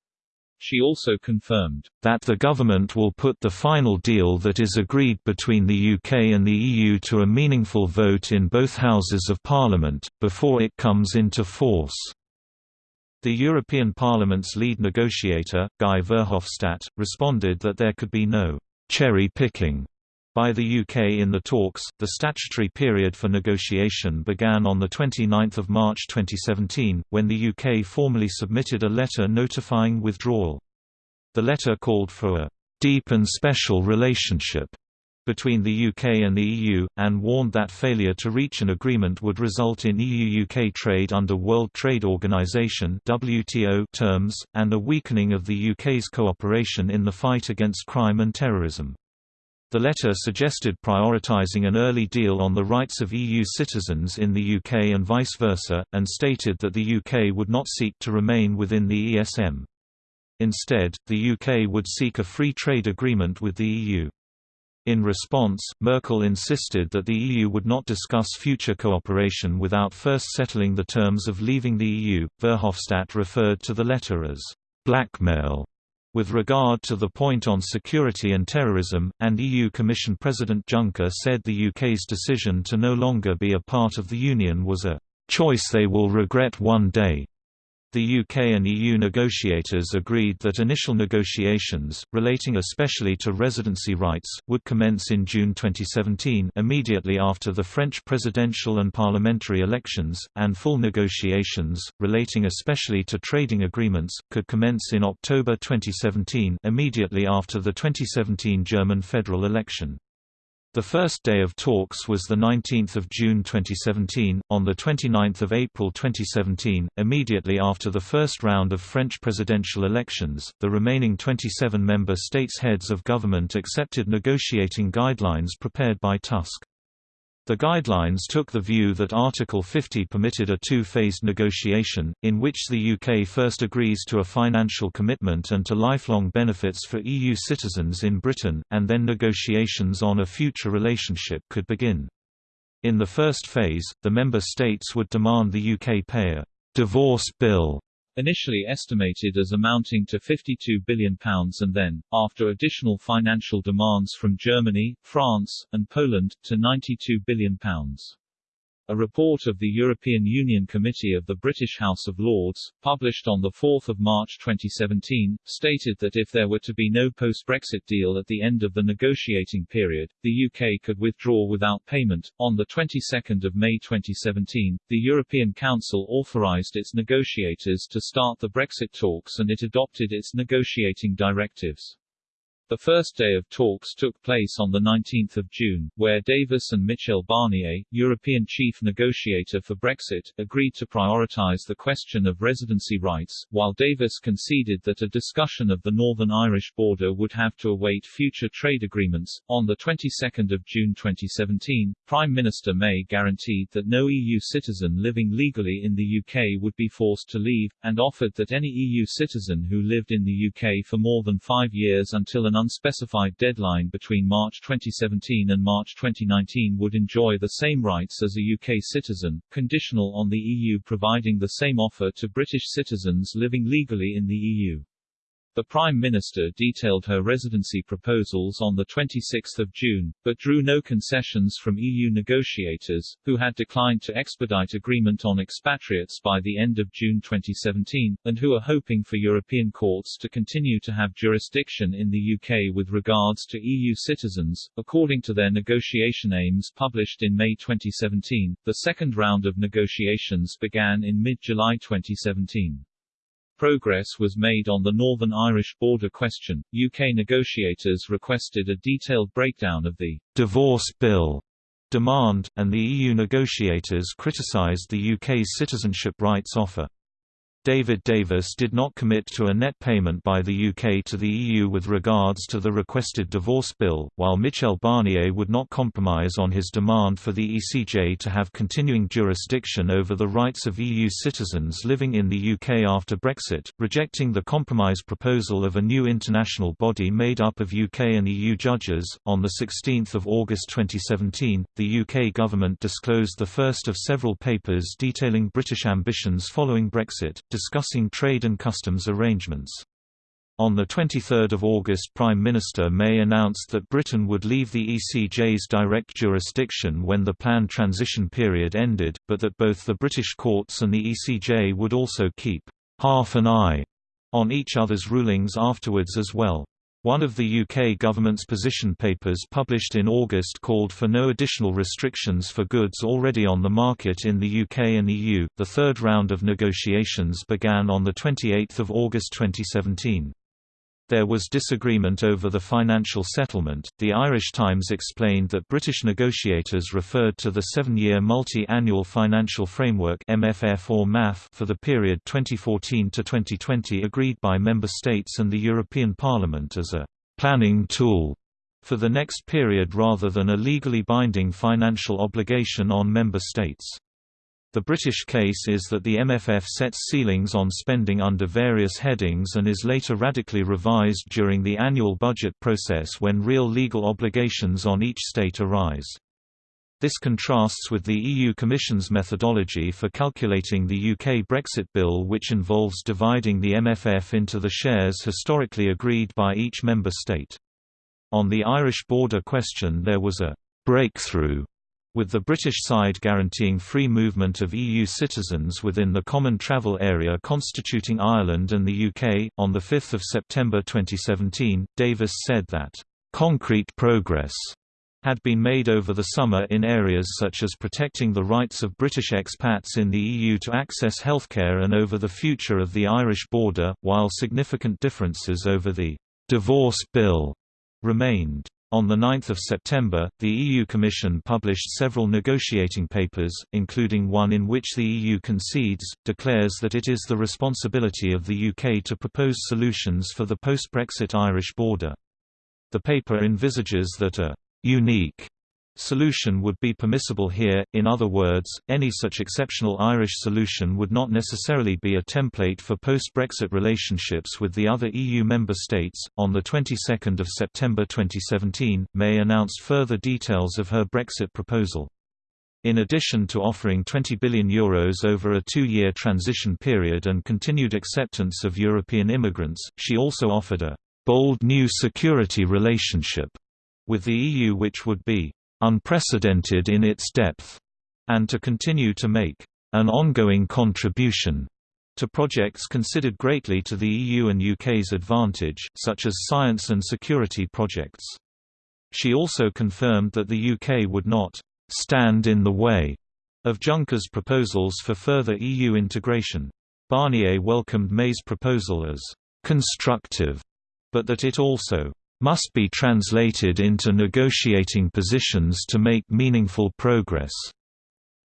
She also confirmed that the government will put the final deal that is agreed between the UK and the EU to a meaningful vote in both houses of parliament, before it comes into force. The European Parliament's lead negotiator, Guy Verhofstadt, responded that there could be no cherry picking by the UK in the talks, the statutory period for negotiation began on 29 March 2017, when the UK formally submitted a letter notifying withdrawal. The letter called for a «deep and special relationship» between the UK and the EU, and warned that failure to reach an agreement would result in EU-UK trade under World Trade Organization terms, and a weakening of the UK's cooperation in the fight against crime and terrorism. The letter suggested prioritizing an early deal on the rights of EU citizens in the UK and vice versa, and stated that the UK would not seek to remain within the ESM. Instead, the UK would seek a free trade agreement with the EU. In response, Merkel insisted that the EU would not discuss future cooperation without first settling the terms of leaving the EU. Verhofstadt referred to the letter as blackmail with regard to the point on security and terrorism, and EU Commission President Juncker said the UK's decision to no longer be a part of the Union was a choice they will regret one day. The UK and EU negotiators agreed that initial negotiations, relating especially to residency rights, would commence in June 2017 immediately after the French presidential and parliamentary elections, and full negotiations, relating especially to trading agreements, could commence in October 2017 immediately after the 2017 German federal election. The first day of talks was 19 June 2017. On 29 April 2017, immediately after the first round of French presidential elections, the remaining 27 member states' heads of government accepted negotiating guidelines prepared by Tusk. The guidelines took the view that Article 50 permitted a two-phased negotiation, in which the UK first agrees to a financial commitment and to lifelong benefits for EU citizens in Britain, and then negotiations on a future relationship could begin. In the first phase, the member states would demand the UK pay a «divorce bill» initially estimated as amounting to £52 billion and then, after additional financial demands from Germany, France, and Poland, to £92 billion. A report of the European Union Committee of the British House of Lords, published on 4 March 2017, stated that if there were to be no post-Brexit deal at the end of the negotiating period, the UK could withdraw without payment. On the 22nd of May 2017, the European Council authorized its negotiators to start the Brexit talks and it adopted its negotiating directives. The first day of talks took place on 19 June, where Davis and Michel Barnier, European chief negotiator for Brexit, agreed to prioritise the question of residency rights, while Davis conceded that a discussion of the Northern Irish border would have to await future trade agreements. On the 22nd of June 2017, Prime Minister May guaranteed that no EU citizen living legally in the UK would be forced to leave, and offered that any EU citizen who lived in the UK for more than five years until an unspecified deadline between March 2017 and March 2019 would enjoy the same rights as a UK citizen, conditional on the EU providing the same offer to British citizens living legally in the EU. The Prime Minister detailed her residency proposals on 26 June, but drew no concessions from EU negotiators, who had declined to expedite agreement on expatriates by the end of June 2017, and who are hoping for European courts to continue to have jurisdiction in the UK with regards to EU citizens. According to their negotiation aims published in May 2017, the second round of negotiations began in mid-July 2017. Progress was made on the Northern Irish border question. UK negotiators requested a detailed breakdown of the divorce bill demand, and the EU negotiators criticised the UK's citizenship rights offer. David Davis did not commit to a net payment by the UK to the EU with regards to the requested divorce bill, while Michel Barnier would not compromise on his demand for the ECJ to have continuing jurisdiction over the rights of EU citizens living in the UK after Brexit, rejecting the compromise proposal of a new international body made up of UK and EU judges. On 16 August 2017, the UK government disclosed the first of several papers detailing British ambitions following Brexit, discussing trade and customs arrangements. On 23 August Prime Minister May announced that Britain would leave the ECJ's direct jurisdiction when the planned transition period ended, but that both the British courts and the ECJ would also keep half an eye on each other's rulings afterwards as well. One of the UK government's position papers published in August called for no additional restrictions for goods already on the market in the UK and EU. The third round of negotiations began on the 28th of August 2017. There was disagreement over the financial settlement. The Irish Times explained that British negotiators referred to the seven-year multi-annual financial framework (MFF or MAF) for the period 2014 to 2020, agreed by member states and the European Parliament as a planning tool for the next period rather than a legally binding financial obligation on member states. The British case is that the MFF sets ceilings on spending under various headings and is later radically revised during the annual budget process when real legal obligations on each state arise. This contrasts with the EU Commission's methodology for calculating the UK Brexit bill which involves dividing the MFF into the shares historically agreed by each member state. On the Irish border question there was a «breakthrough» with the British side guaranteeing free movement of EU citizens within the common travel area constituting Ireland and the UK. On 5 September 2017, Davis said that, concrete progress had been made over the summer in areas such as protecting the rights of British expats in the EU to access healthcare and over the future of the Irish border, while significant differences over the divorce bill remained. On 9 September, the EU Commission published several negotiating papers, including one in which the EU concedes, declares that it is the responsibility of the UK to propose solutions for the post-Brexit Irish border. The paper envisages that a «unique» solution would be permissible here, in other words, any such exceptional Irish solution would not necessarily be a template for post-Brexit relationships with the other EU member states. On the 22nd of September 2017, May announced further details of her Brexit proposal. In addition to offering €20 billion Euros over a two-year transition period and continued acceptance of European immigrants, she also offered a «bold new security relationship» with the EU which would be unprecedented in its depth, and to continue to make an ongoing contribution to projects considered greatly to the EU and UK's advantage, such as science and security projects. She also confirmed that the UK would not stand in the way of Juncker's proposals for further EU integration. Barnier welcomed May's proposal as constructive, but that it also must be translated into negotiating positions to make meaningful progress.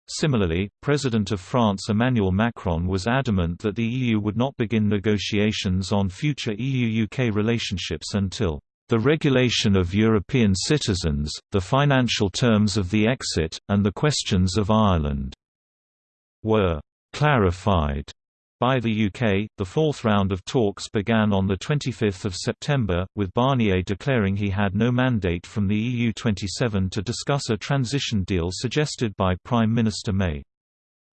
Similarly, President of France Emmanuel Macron was adamant that the EU would not begin negotiations on future EU-UK relationships until the regulation of European citizens, the financial terms of the exit, and the questions of Ireland were clarified. By the UK, the fourth round of talks began on 25 September, with Barnier declaring he had no mandate from the EU27 to discuss a transition deal suggested by Prime Minister May.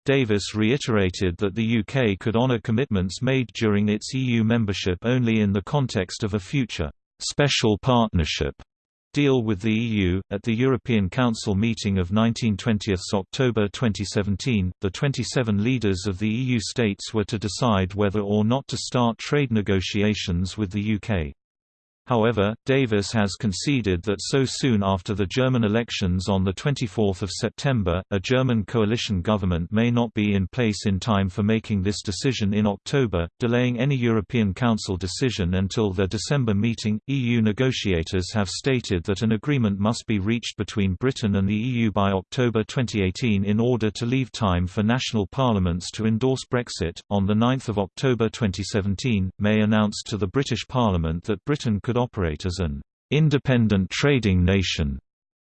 Davis reiterated that the UK could honour commitments made during its EU membership only in the context of a future special partnership deal with the EU. At the European Council meeting of 19-20 October 2017, the 27 leaders of the EU states were to decide whether or not to start trade negotiations with the UK. However, Davis has conceded that so soon after the German elections on 24 September, a German coalition government may not be in place in time for making this decision in October, delaying any European Council decision until their December meeting. EU negotiators have stated that an agreement must be reached between Britain and the EU by October 2018 in order to leave time for national parliaments to endorse Brexit. On 9 October 2017, May announced to the British Parliament that Britain could could operate as an independent trading nation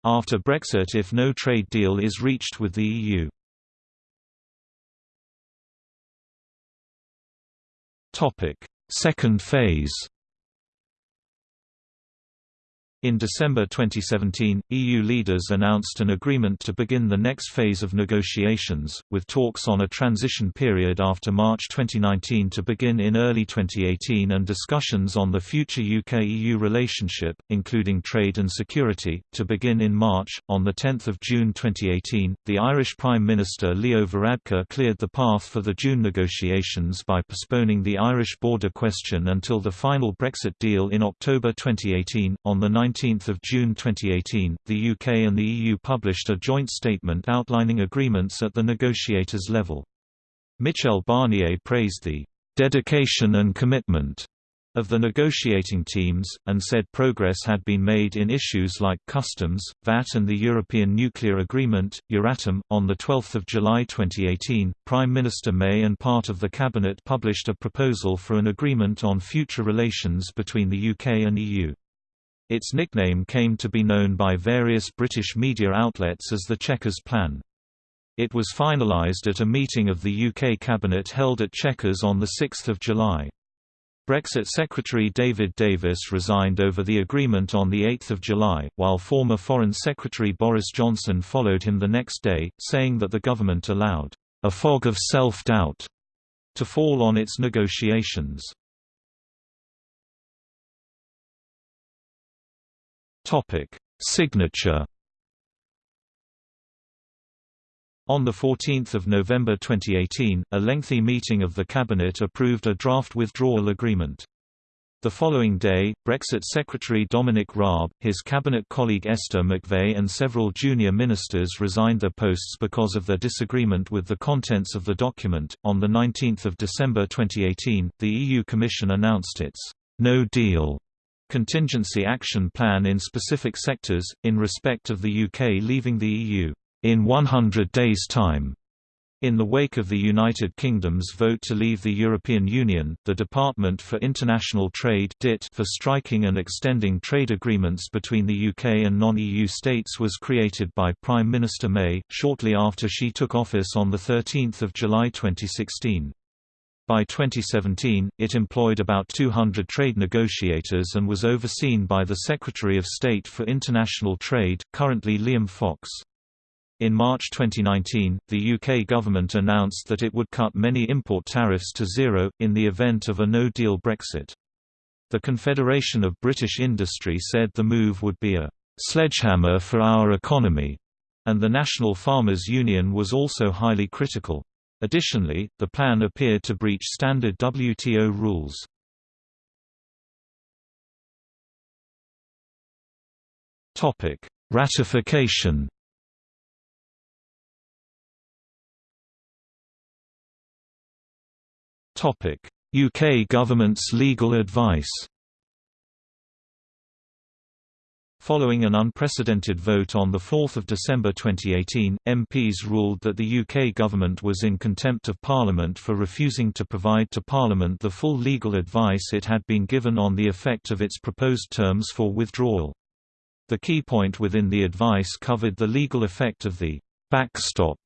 after Brexit if no trade deal is reached with the EU. Second phase in December 2017, EU leaders announced an agreement to begin the next phase of negotiations, with talks on a transition period after March 2019 to begin in early 2018 and discussions on the future UK-EU relationship, including trade and security, to begin in March. On 10 June 2018, the Irish Prime Minister Leo Varadkar cleared the path for the June negotiations by postponing the Irish border question until the final Brexit deal in October 2018. On the 19 June 2018, the UK and the EU published a joint statement outlining agreements at the negotiators' level. Michel Barnier praised the "...dedication and commitment." of the negotiating teams, and said progress had been made in issues like customs, VAT and the European Nuclear Agreement, Euratom. On 12 July 2018, Prime Minister May and part of the Cabinet published a proposal for an agreement on future relations between the UK and EU. Its nickname came to be known by various British media outlets as the Chequers Plan. It was finalised at a meeting of the UK Cabinet held at Chequers on 6 July. Brexit Secretary David Davis resigned over the agreement on 8 July, while former Foreign Secretary Boris Johnson followed him the next day, saying that the government allowed a fog of self-doubt to fall on its negotiations. Topic: Signature. On 14 November 2018, a lengthy meeting of the Cabinet approved a draft withdrawal agreement. The following day, Brexit Secretary Dominic Raab, his cabinet colleague Esther McVey and several junior ministers resigned their posts because of their disagreement with the contents of the document. On 19 December 2018, the EU Commission announced its no deal contingency action plan in specific sectors, in respect of the UK leaving the EU, in 100 days' time. In the wake of the United Kingdom's vote to leave the European Union, the Department for International Trade for striking and extending trade agreements between the UK and non-EU states was created by Prime Minister May, shortly after she took office on 13 July 2016. By 2017, it employed about 200 trade negotiators and was overseen by the Secretary of State for International Trade, currently Liam Fox. In March 2019, the UK government announced that it would cut many import tariffs to zero, in the event of a no-deal Brexit. The Confederation of British Industry said the move would be a «sledgehammer for our economy», and the National Farmers Union was also highly critical. Additionally, the plan appeared to breach standard WTO rules. Topic: Ratification. Topic: UK government's legal advice. Following an unprecedented vote on 4 December 2018, MPs ruled that the UK government was in contempt of Parliament for refusing to provide to Parliament the full legal advice it had been given on the effect of its proposed terms for withdrawal. The key point within the advice covered the legal effect of the «backstop»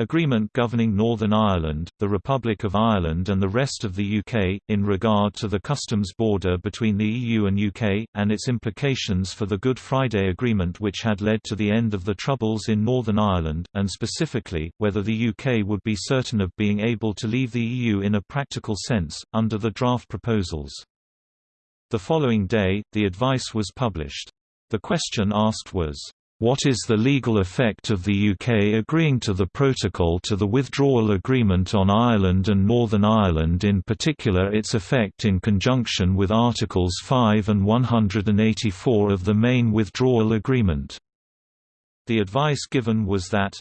agreement governing Northern Ireland, the Republic of Ireland and the rest of the UK, in regard to the customs border between the EU and UK, and its implications for the Good Friday Agreement which had led to the end of the Troubles in Northern Ireland, and specifically, whether the UK would be certain of being able to leave the EU in a practical sense, under the draft proposals. The following day, the advice was published. The question asked was, what is the legal effect of the UK agreeing to the Protocol to the Withdrawal Agreement on Ireland and Northern Ireland in particular its effect in conjunction with Articles 5 and 184 of the main withdrawal agreement? The advice given was that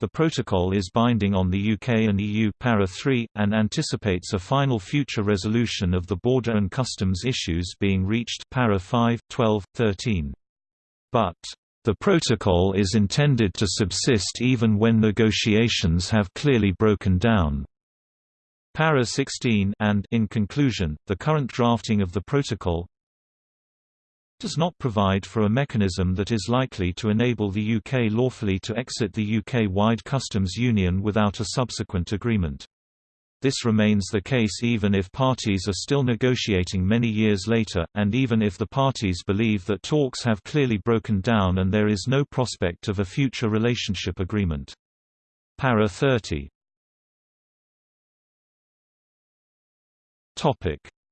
the protocol is binding on the UK and EU para 3, and anticipates a final future resolution of the border and customs issues being reached para 5, 12, 13. But the protocol is intended to subsist even when negotiations have clearly broken down. Para 16 and in conclusion, the current drafting of the protocol does not provide for a mechanism that is likely to enable the UK lawfully to exit the UK-wide customs union without a subsequent agreement. This remains the case even if parties are still negotiating many years later, and even if the parties believe that talks have clearly broken down and there is no prospect of a future relationship agreement. Para 30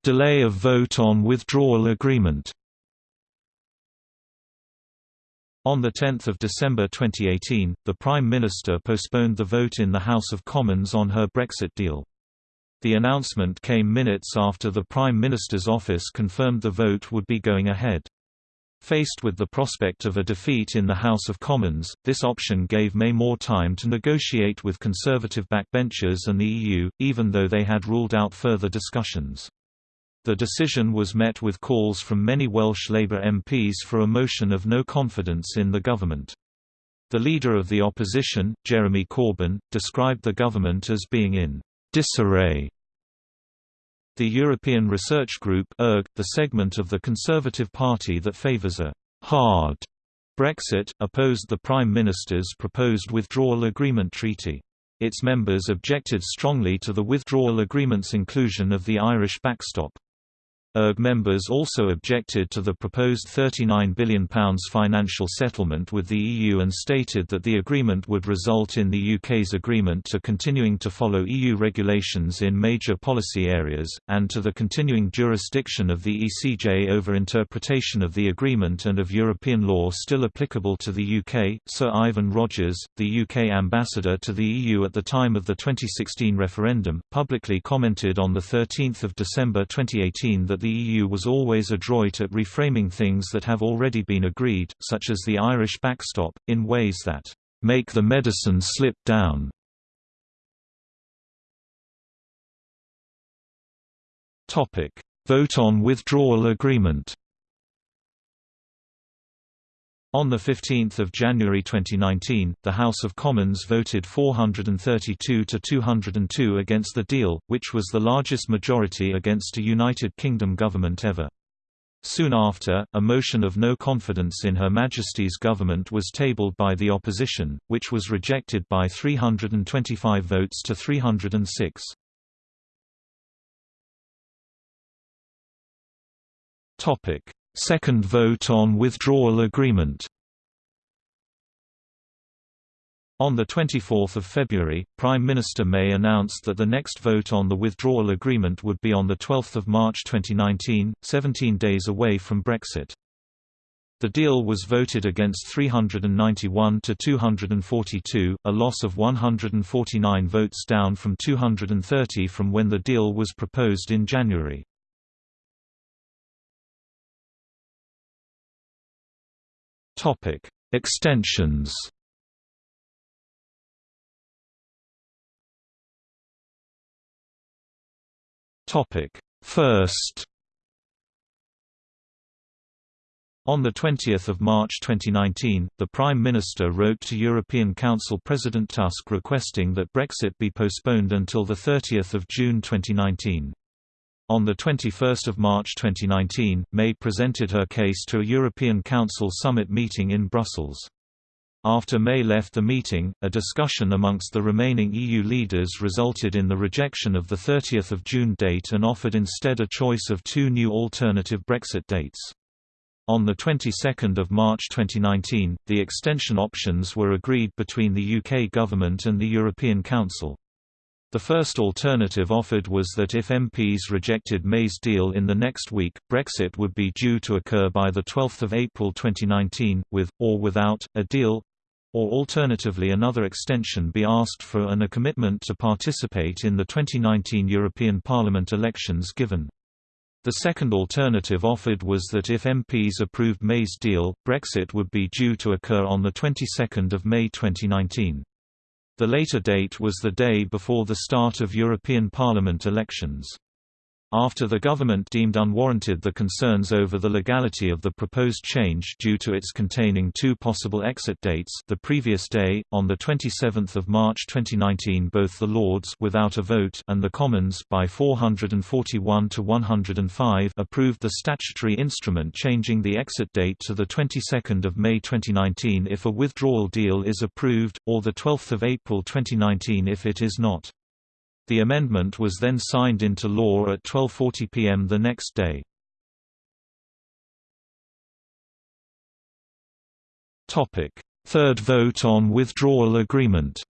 Delay of vote on withdrawal agreement On 10 December 2018, the Prime Minister postponed the vote in the House of Commons on her Brexit deal. The announcement came minutes after the Prime Minister's office confirmed the vote would be going ahead. Faced with the prospect of a defeat in the House of Commons, this option gave May more time to negotiate with Conservative backbenchers and the EU, even though they had ruled out further discussions. The decision was met with calls from many Welsh Labour MPs for a motion of no confidence in the government. The leader of the opposition, Jeremy Corbyn, described the government as being in disarray the European Research Group ERG, the segment of the Conservative Party that favours a «hard» Brexit, opposed the Prime Minister's proposed withdrawal agreement treaty. Its members objected strongly to the withdrawal agreement's inclusion of the Irish backstop. ERG members also objected to the proposed £39 billion financial settlement with the EU and stated that the agreement would result in the UK's agreement to continuing to follow EU regulations in major policy areas, and to the continuing jurisdiction of the ECJ over interpretation of the agreement and of European law still applicable to the UK. Sir Ivan Rogers, the UK ambassador to the EU at the time of the 2016 referendum, publicly commented on 13 December 2018 that the EU was always adroit at reframing things that have already been agreed, such as the Irish backstop, in ways that make the medicine slip down. Vote on withdrawal agreement on 15 January 2019, the House of Commons voted 432 to 202 against the deal, which was the largest majority against a United Kingdom government ever. Soon after, a motion of no confidence in Her Majesty's government was tabled by the opposition, which was rejected by 325 votes to 306. Second vote on withdrawal agreement On 24 February, Prime Minister May announced that the next vote on the withdrawal agreement would be on 12 March 2019, 17 days away from Brexit. The deal was voted against 391 to 242, a loss of 149 votes down from 230 from when the deal was proposed in January. Topic: Extensions. Topic: First. On 20 March 2019, the Prime Minister wrote to European Council President Tusk requesting that Brexit be postponed until 30 June 2019. On 21 March 2019, May presented her case to a European Council summit meeting in Brussels. After May left the meeting, a discussion amongst the remaining EU leaders resulted in the rejection of the 30 June date and offered instead a choice of two new alternative Brexit dates. On the 22nd of March 2019, the extension options were agreed between the UK government and the European Council. The first alternative offered was that if MPs rejected May's deal in the next week, Brexit would be due to occur by 12 April 2019, with, or without, a deal or alternatively another extension be asked for and a commitment to participate in the 2019 European Parliament elections given. The second alternative offered was that if MPs approved May's deal, Brexit would be due to occur on the 22nd of May 2019. The later date was the day before the start of European Parliament elections. After the government deemed unwarranted the concerns over the legality of the proposed change due to its containing two possible exit dates the previous day, on 27 March 2019 both the Lords without a vote and the Commons by 441 to 105 approved the statutory instrument changing the exit date to 22 May 2019 if a withdrawal deal is approved, or 12 April 2019 if it is not. The amendment was then signed into law at 12.40 pm the next day. Third vote on withdrawal agreement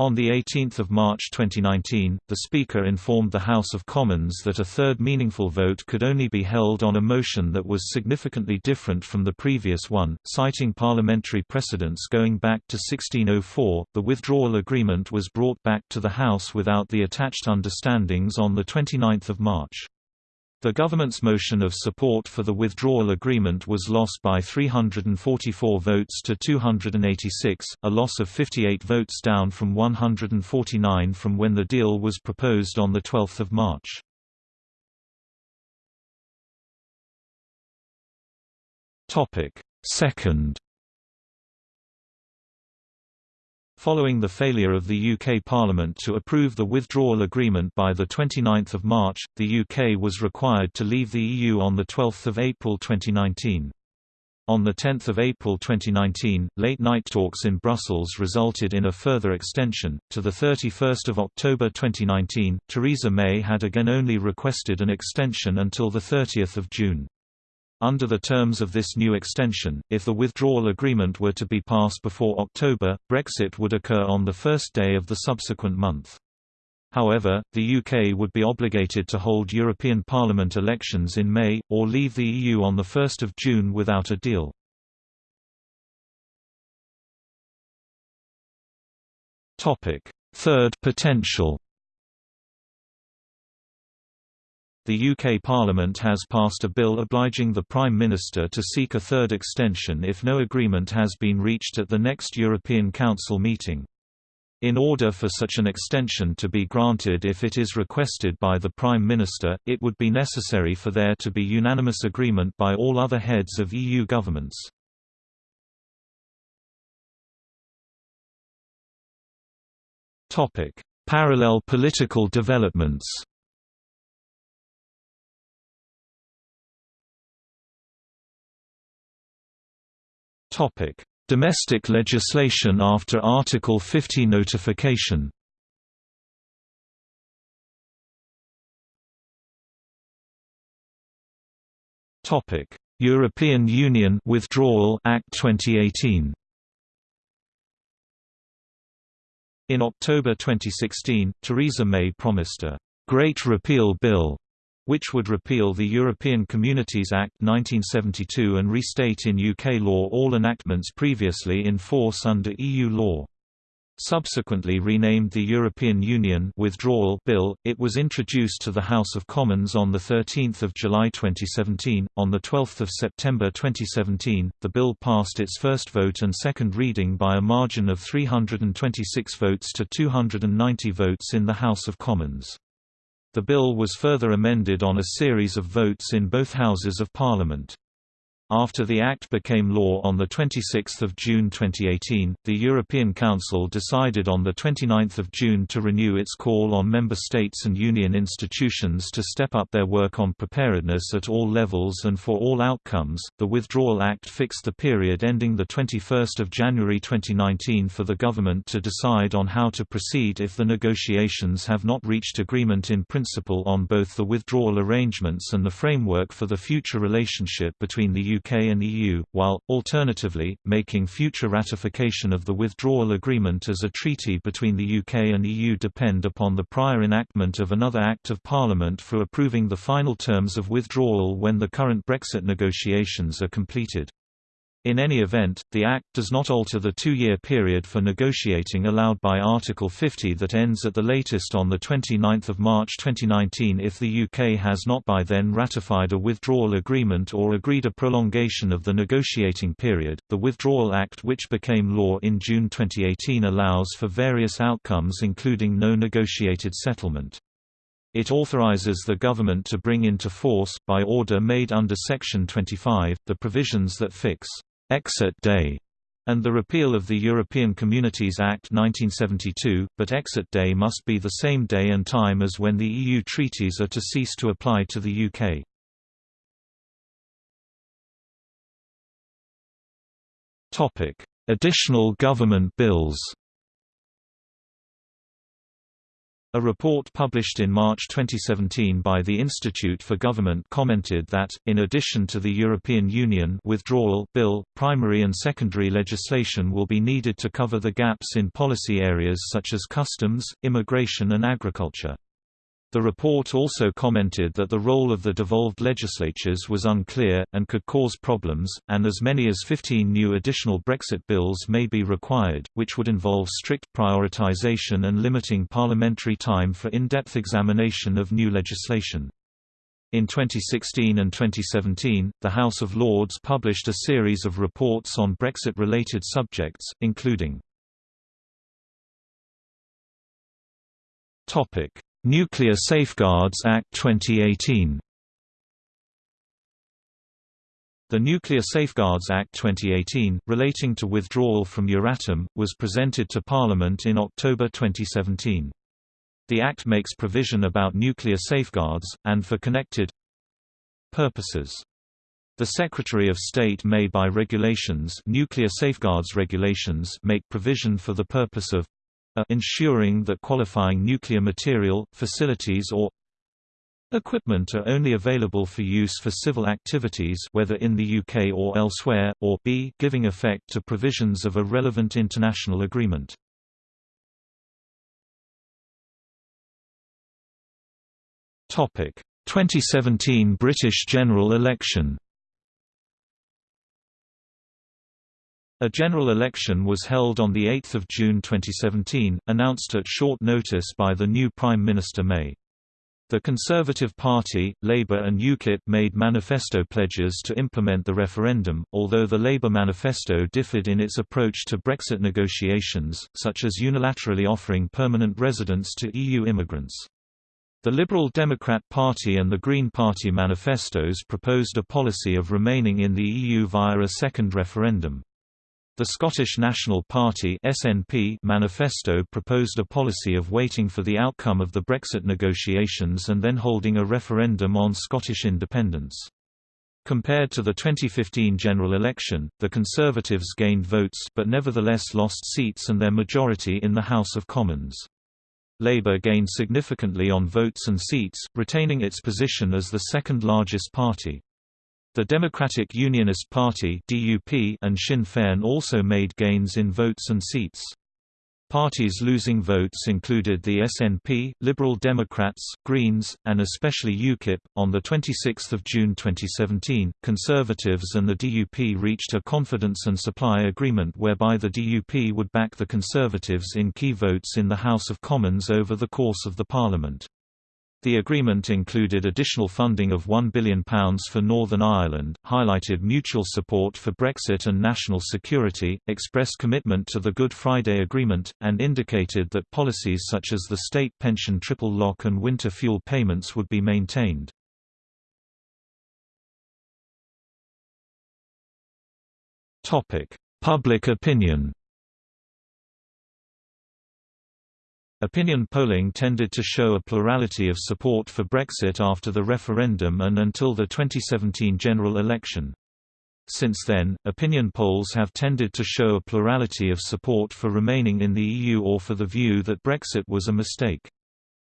On 18 March 2019, the Speaker informed the House of Commons that a third meaningful vote could only be held on a motion that was significantly different from the previous one. Citing parliamentary precedents going back to 1604, the withdrawal agreement was brought back to the House without the attached understandings on 29 March. The government's motion of support for the withdrawal agreement was lost by 344 votes to 286, a loss of 58 votes down from 149 from when the deal was proposed on 12 March. Second Following the failure of the UK Parliament to approve the withdrawal agreement by 29 March, the UK was required to leave the EU on 12 April 2019. On 10 April 2019, late-night talks in Brussels resulted in a further extension. To 31 October 2019, Theresa May had again only requested an extension until 30 June. Under the terms of this new extension, if the withdrawal agreement were to be passed before October, Brexit would occur on the first day of the subsequent month. However, the UK would be obligated to hold European Parliament elections in May, or leave the EU on 1 June without a deal. Third potential The UK Parliament has passed a bill obliging the Prime Minister to seek a third extension if no agreement has been reached at the next European Council meeting. In order for such an extension to be granted if it is requested by the Prime Minister, it would be necessary for there to be unanimous agreement by all other heads of EU governments. Parallel political developments Topic: Domestic legislation after Article 50 notification. Topic: European Union Withdrawal Act 2018. In October 2016, Theresa May promised a Great Repeal Bill which would repeal the European Communities Act 1972 and restate in UK law all enactments previously in force under EU law. Subsequently renamed the European Union Withdrawal Bill, it was introduced to the House of Commons on 13 July 2017. On 12 September 2017, the bill passed its first vote and second reading by a margin of 326 votes to 290 votes in the House of Commons. The bill was further amended on a series of votes in both Houses of Parliament. After the Act became law on 26 June 2018, the European Council decided on 29 June to renew its call on Member States and Union institutions to step up their work on preparedness at all levels and for all outcomes. The Withdrawal Act fixed the period ending 21 January 2019 for the government to decide on how to proceed if the negotiations have not reached agreement in principle on both the withdrawal arrangements and the framework for the future relationship between the UK and EU, while, alternatively, making future ratification of the withdrawal agreement as a treaty between the UK and EU depend upon the prior enactment of another Act of Parliament for approving the final terms of withdrawal when the current Brexit negotiations are completed. In any event, the Act does not alter the two-year period for negotiating allowed by Article 50 that ends at the latest on 29 March 2019 if the UK has not by then ratified a withdrawal agreement or agreed a prolongation of the negotiating period. The Withdrawal Act which became law in June 2018 allows for various outcomes including no negotiated settlement. It authorizes the government to bring into force, by order made under Section 25, the provisions that fix exit day and the repeal of the European Communities Act 1972, but exit day must be the same day and time as when the EU treaties are to cease to apply to the UK. Additional government bills A report published in March 2017 by the Institute for Government commented that, in addition to the European Union withdrawal bill, primary and secondary legislation will be needed to cover the gaps in policy areas such as customs, immigration and agriculture. The report also commented that the role of the devolved legislatures was unclear, and could cause problems, and as many as 15 new additional Brexit bills may be required, which would involve strict prioritization and limiting parliamentary time for in-depth examination of new legislation. In 2016 and 2017, the House of Lords published a series of reports on Brexit-related subjects, including Topic: Nuclear Safeguards Act 2018 The Nuclear Safeguards Act 2018, relating to withdrawal from Euratom, was presented to Parliament in October 2017. The Act makes provision about nuclear safeguards, and for connected purposes. The Secretary of State may by regulations nuclear safeguards regulations make provision for the purpose of a ensuring that qualifying nuclear material, facilities or equipment are only available for use for civil activities whether in the UK or elsewhere, or b giving effect to provisions of a relevant international agreement. Topic: 2017 British general election A general election was held on 8 June 2017, announced at short notice by the new Prime Minister May. The Conservative Party, Labour and UKIP made manifesto pledges to implement the referendum, although the Labour manifesto differed in its approach to Brexit negotiations, such as unilaterally offering permanent residence to EU immigrants. The Liberal Democrat Party and the Green Party manifestos proposed a policy of remaining in the EU via a second referendum. The Scottish National Party (SNP) manifesto proposed a policy of waiting for the outcome of the Brexit negotiations and then holding a referendum on Scottish independence. Compared to the 2015 general election, the Conservatives gained votes but nevertheless lost seats and their majority in the House of Commons. Labour gained significantly on votes and seats, retaining its position as the second largest party. The Democratic Unionist Party (DUP) and Sinn Féin also made gains in votes and seats. Parties losing votes included the SNP, Liberal Democrats, Greens, and especially UKIP. On the 26th of June 2017, Conservatives and the DUP reached a confidence and supply agreement whereby the DUP would back the Conservatives in key votes in the House of Commons over the course of the parliament. The agreement included additional funding of £1 billion for Northern Ireland, highlighted mutual support for Brexit and national security, expressed commitment to the Good Friday Agreement, and indicated that policies such as the state pension triple lock and winter fuel payments would be maintained. Public opinion Opinion polling tended to show a plurality of support for Brexit after the referendum and until the 2017 general election. Since then, opinion polls have tended to show a plurality of support for remaining in the EU or for the view that Brexit was a mistake.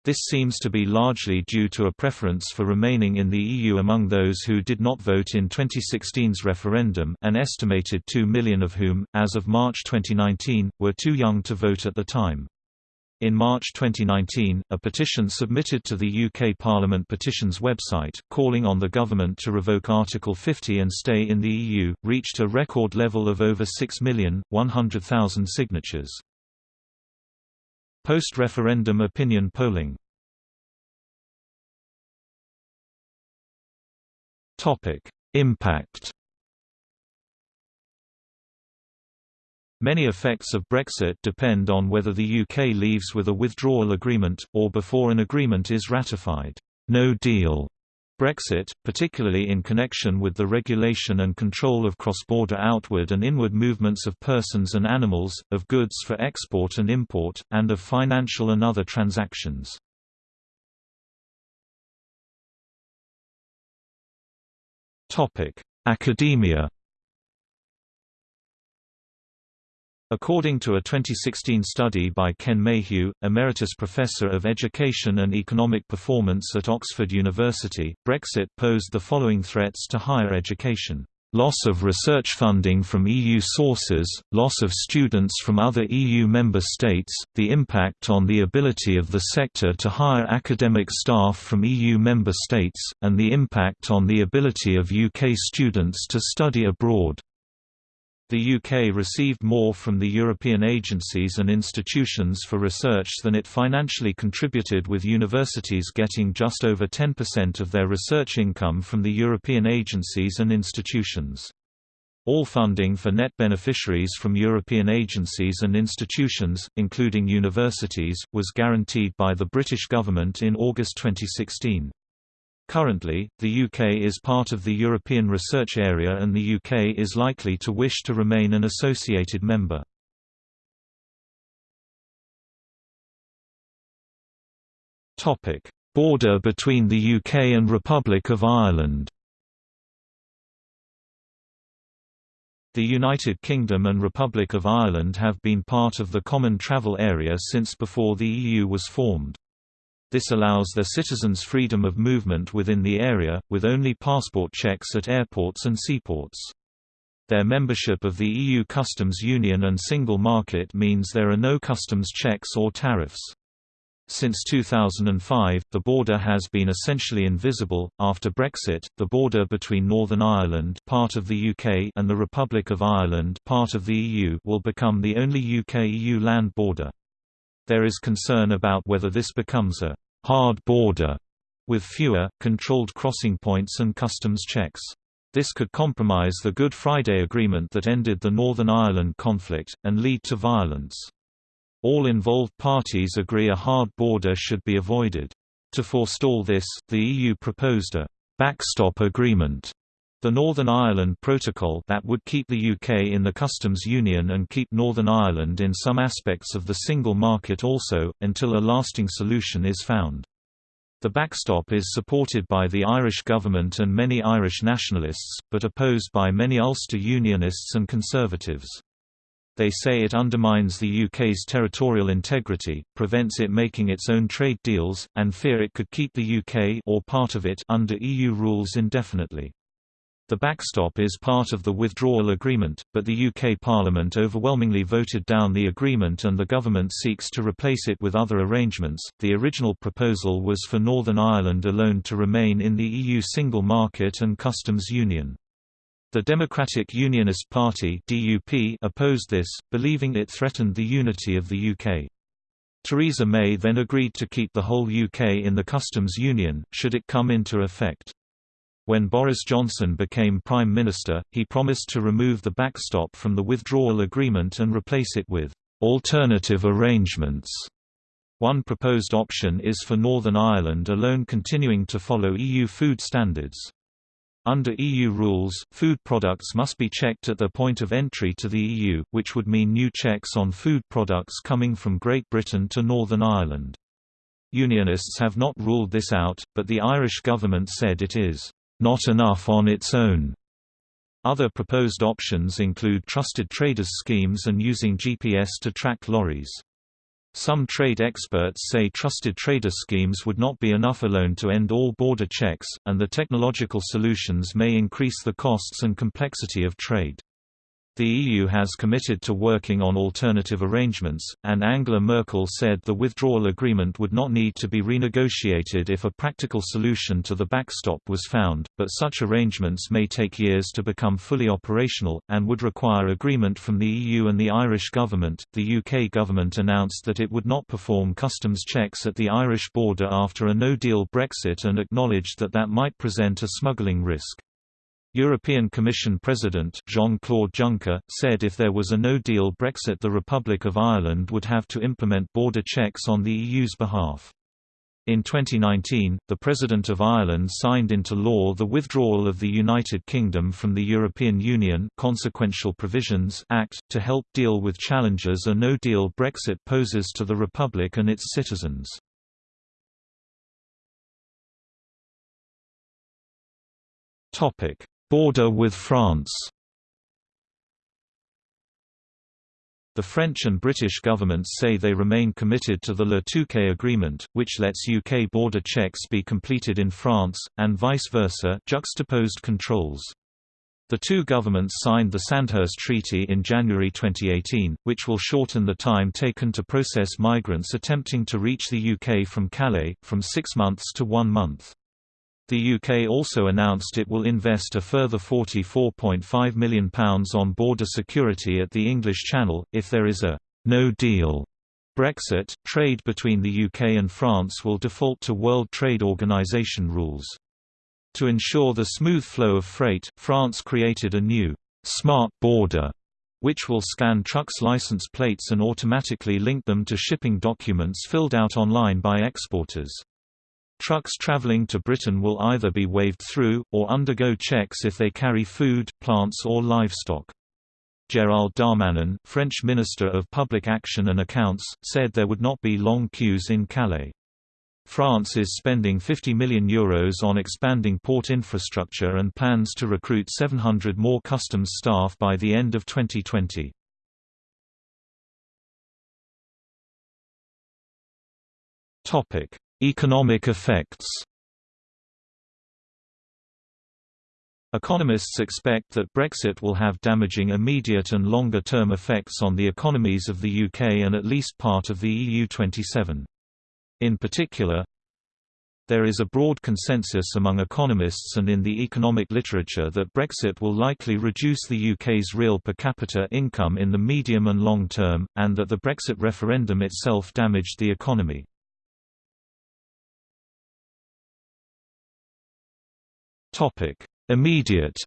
This seems to be largely due to a preference for remaining in the EU among those who did not vote in 2016's referendum an estimated 2 million of whom, as of March 2019, were too young to vote at the time. In March 2019, a petition submitted to the UK Parliament Petitions website, calling on the government to revoke Article 50 and stay in the EU, reached a record level of over 6,100,000 signatures. Post-referendum opinion polling Impact Many effects of Brexit depend on whether the UK leaves with a withdrawal agreement, or before an agreement is ratified. No deal Brexit, particularly in connection with the regulation and control of cross-border outward and inward movements of persons and animals, of goods for export and import, and of financial and other transactions. Academia According to a 2016 study by Ken Mayhew, Emeritus Professor of Education and Economic Performance at Oxford University, Brexit posed the following threats to higher education. Loss of research funding from EU sources, loss of students from other EU member states, the impact on the ability of the sector to hire academic staff from EU member states, and the impact on the ability of UK students to study abroad. The UK received more from the European agencies and institutions for research than it financially contributed with universities getting just over 10% of their research income from the European agencies and institutions. All funding for net beneficiaries from European agencies and institutions, including universities, was guaranteed by the British government in August 2016. Currently, the UK is part of the European Research Area and the UK is likely to wish to remain an associated member. Border between the UK and Republic of Ireland The United Kingdom and Republic of Ireland have been part of the Common Travel Area since before the EU was formed. This allows their citizens freedom of movement within the area, with only passport checks at airports and seaports. Their membership of the EU customs union and single market means there are no customs checks or tariffs. Since 2005, the border has been essentially invisible. After Brexit, the border between Northern Ireland, part of the UK, and the Republic of Ireland, part of the EU, will become the only UK-EU land border. There is concern about whether this becomes a hard border with fewer, controlled crossing points and customs checks. This could compromise the Good Friday Agreement that ended the Northern Ireland conflict, and lead to violence. All involved parties agree a hard border should be avoided. To forestall this, the EU proposed a backstop agreement the Northern Ireland Protocol that would keep the UK in the customs union and keep Northern Ireland in some aspects of the single market also, until a lasting solution is found. The backstop is supported by the Irish government and many Irish nationalists, but opposed by many Ulster Unionists and Conservatives. They say it undermines the UK's territorial integrity, prevents it making its own trade deals, and fear it could keep the UK or part of it under EU rules indefinitely. The backstop is part of the withdrawal agreement, but the UK Parliament overwhelmingly voted down the agreement and the government seeks to replace it with other arrangements. The original proposal was for Northern Ireland alone to remain in the EU single market and customs union. The Democratic Unionist Party (DUP) opposed this, believing it threatened the unity of the UK. Theresa May then agreed to keep the whole UK in the customs union, should it come into effect. When Boris Johnson became Prime Minister, he promised to remove the backstop from the withdrawal agreement and replace it with alternative arrangements. One proposed option is for Northern Ireland alone continuing to follow EU food standards. Under EU rules, food products must be checked at their point of entry to the EU, which would mean new checks on food products coming from Great Britain to Northern Ireland. Unionists have not ruled this out, but the Irish government said it is not enough on its own. Other proposed options include trusted traders schemes and using GPS to track lorries. Some trade experts say trusted trader schemes would not be enough alone to end all border checks, and the technological solutions may increase the costs and complexity of trade. The EU has committed to working on alternative arrangements, and Angela Merkel said the withdrawal agreement would not need to be renegotiated if a practical solution to the backstop was found, but such arrangements may take years to become fully operational, and would require agreement from the EU and the Irish government. The UK government announced that it would not perform customs checks at the Irish border after a no deal Brexit and acknowledged that that might present a smuggling risk. European Commission President Jean-Claude Juncker, said if there was a no-deal Brexit the Republic of Ireland would have to implement border checks on the EU's behalf. In 2019, the President of Ireland signed into law the Withdrawal of the United Kingdom from the European Union Consequential Provisions Act, to help deal with challenges a no-deal Brexit poses to the Republic and its citizens. Topic: Border with France The French and British governments say they remain committed to the Le Touquet Agreement, which lets UK border checks be completed in France, and vice versa juxtaposed controls. The two governments signed the Sandhurst Treaty in January 2018, which will shorten the time taken to process migrants attempting to reach the UK from Calais, from six months to one month. The UK also announced it will invest a further £44.5 million on border security at the English Channel, if there is a «no deal» Brexit, trade between the UK and France will default to World Trade Organization rules. To ensure the smooth flow of freight, France created a new «smart border» which will scan trucks' license plates and automatically link them to shipping documents filled out online by exporters. Trucks traveling to Britain will either be waved through, or undergo checks if they carry food, plants or livestock. Gérald Darmanin, French Minister of Public Action and Accounts, said there would not be long queues in Calais. France is spending €50 million Euros on expanding port infrastructure and plans to recruit 700 more customs staff by the end of 2020. Economic effects Economists expect that Brexit will have damaging immediate and longer-term effects on the economies of the UK and at least part of the EU27. In particular, there is a broad consensus among economists and in the economic literature that Brexit will likely reduce the UK's real per capita income in the medium and long term, and that the Brexit referendum itself damaged the economy. Topic: Immediate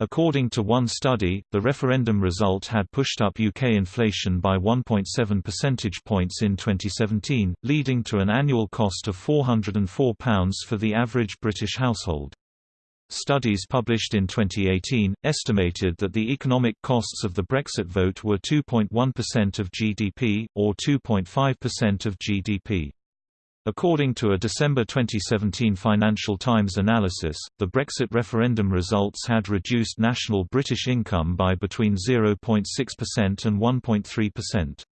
According to one study, the referendum result had pushed up UK inflation by 1.7 percentage points in 2017, leading to an annual cost of £404 for the average British household. Studies published in 2018, estimated that the economic costs of the Brexit vote were 2.1% of GDP, or 2.5% of GDP. According to a December 2017 Financial Times analysis, the Brexit referendum results had reduced national British income by between 0.6% and 1.3%.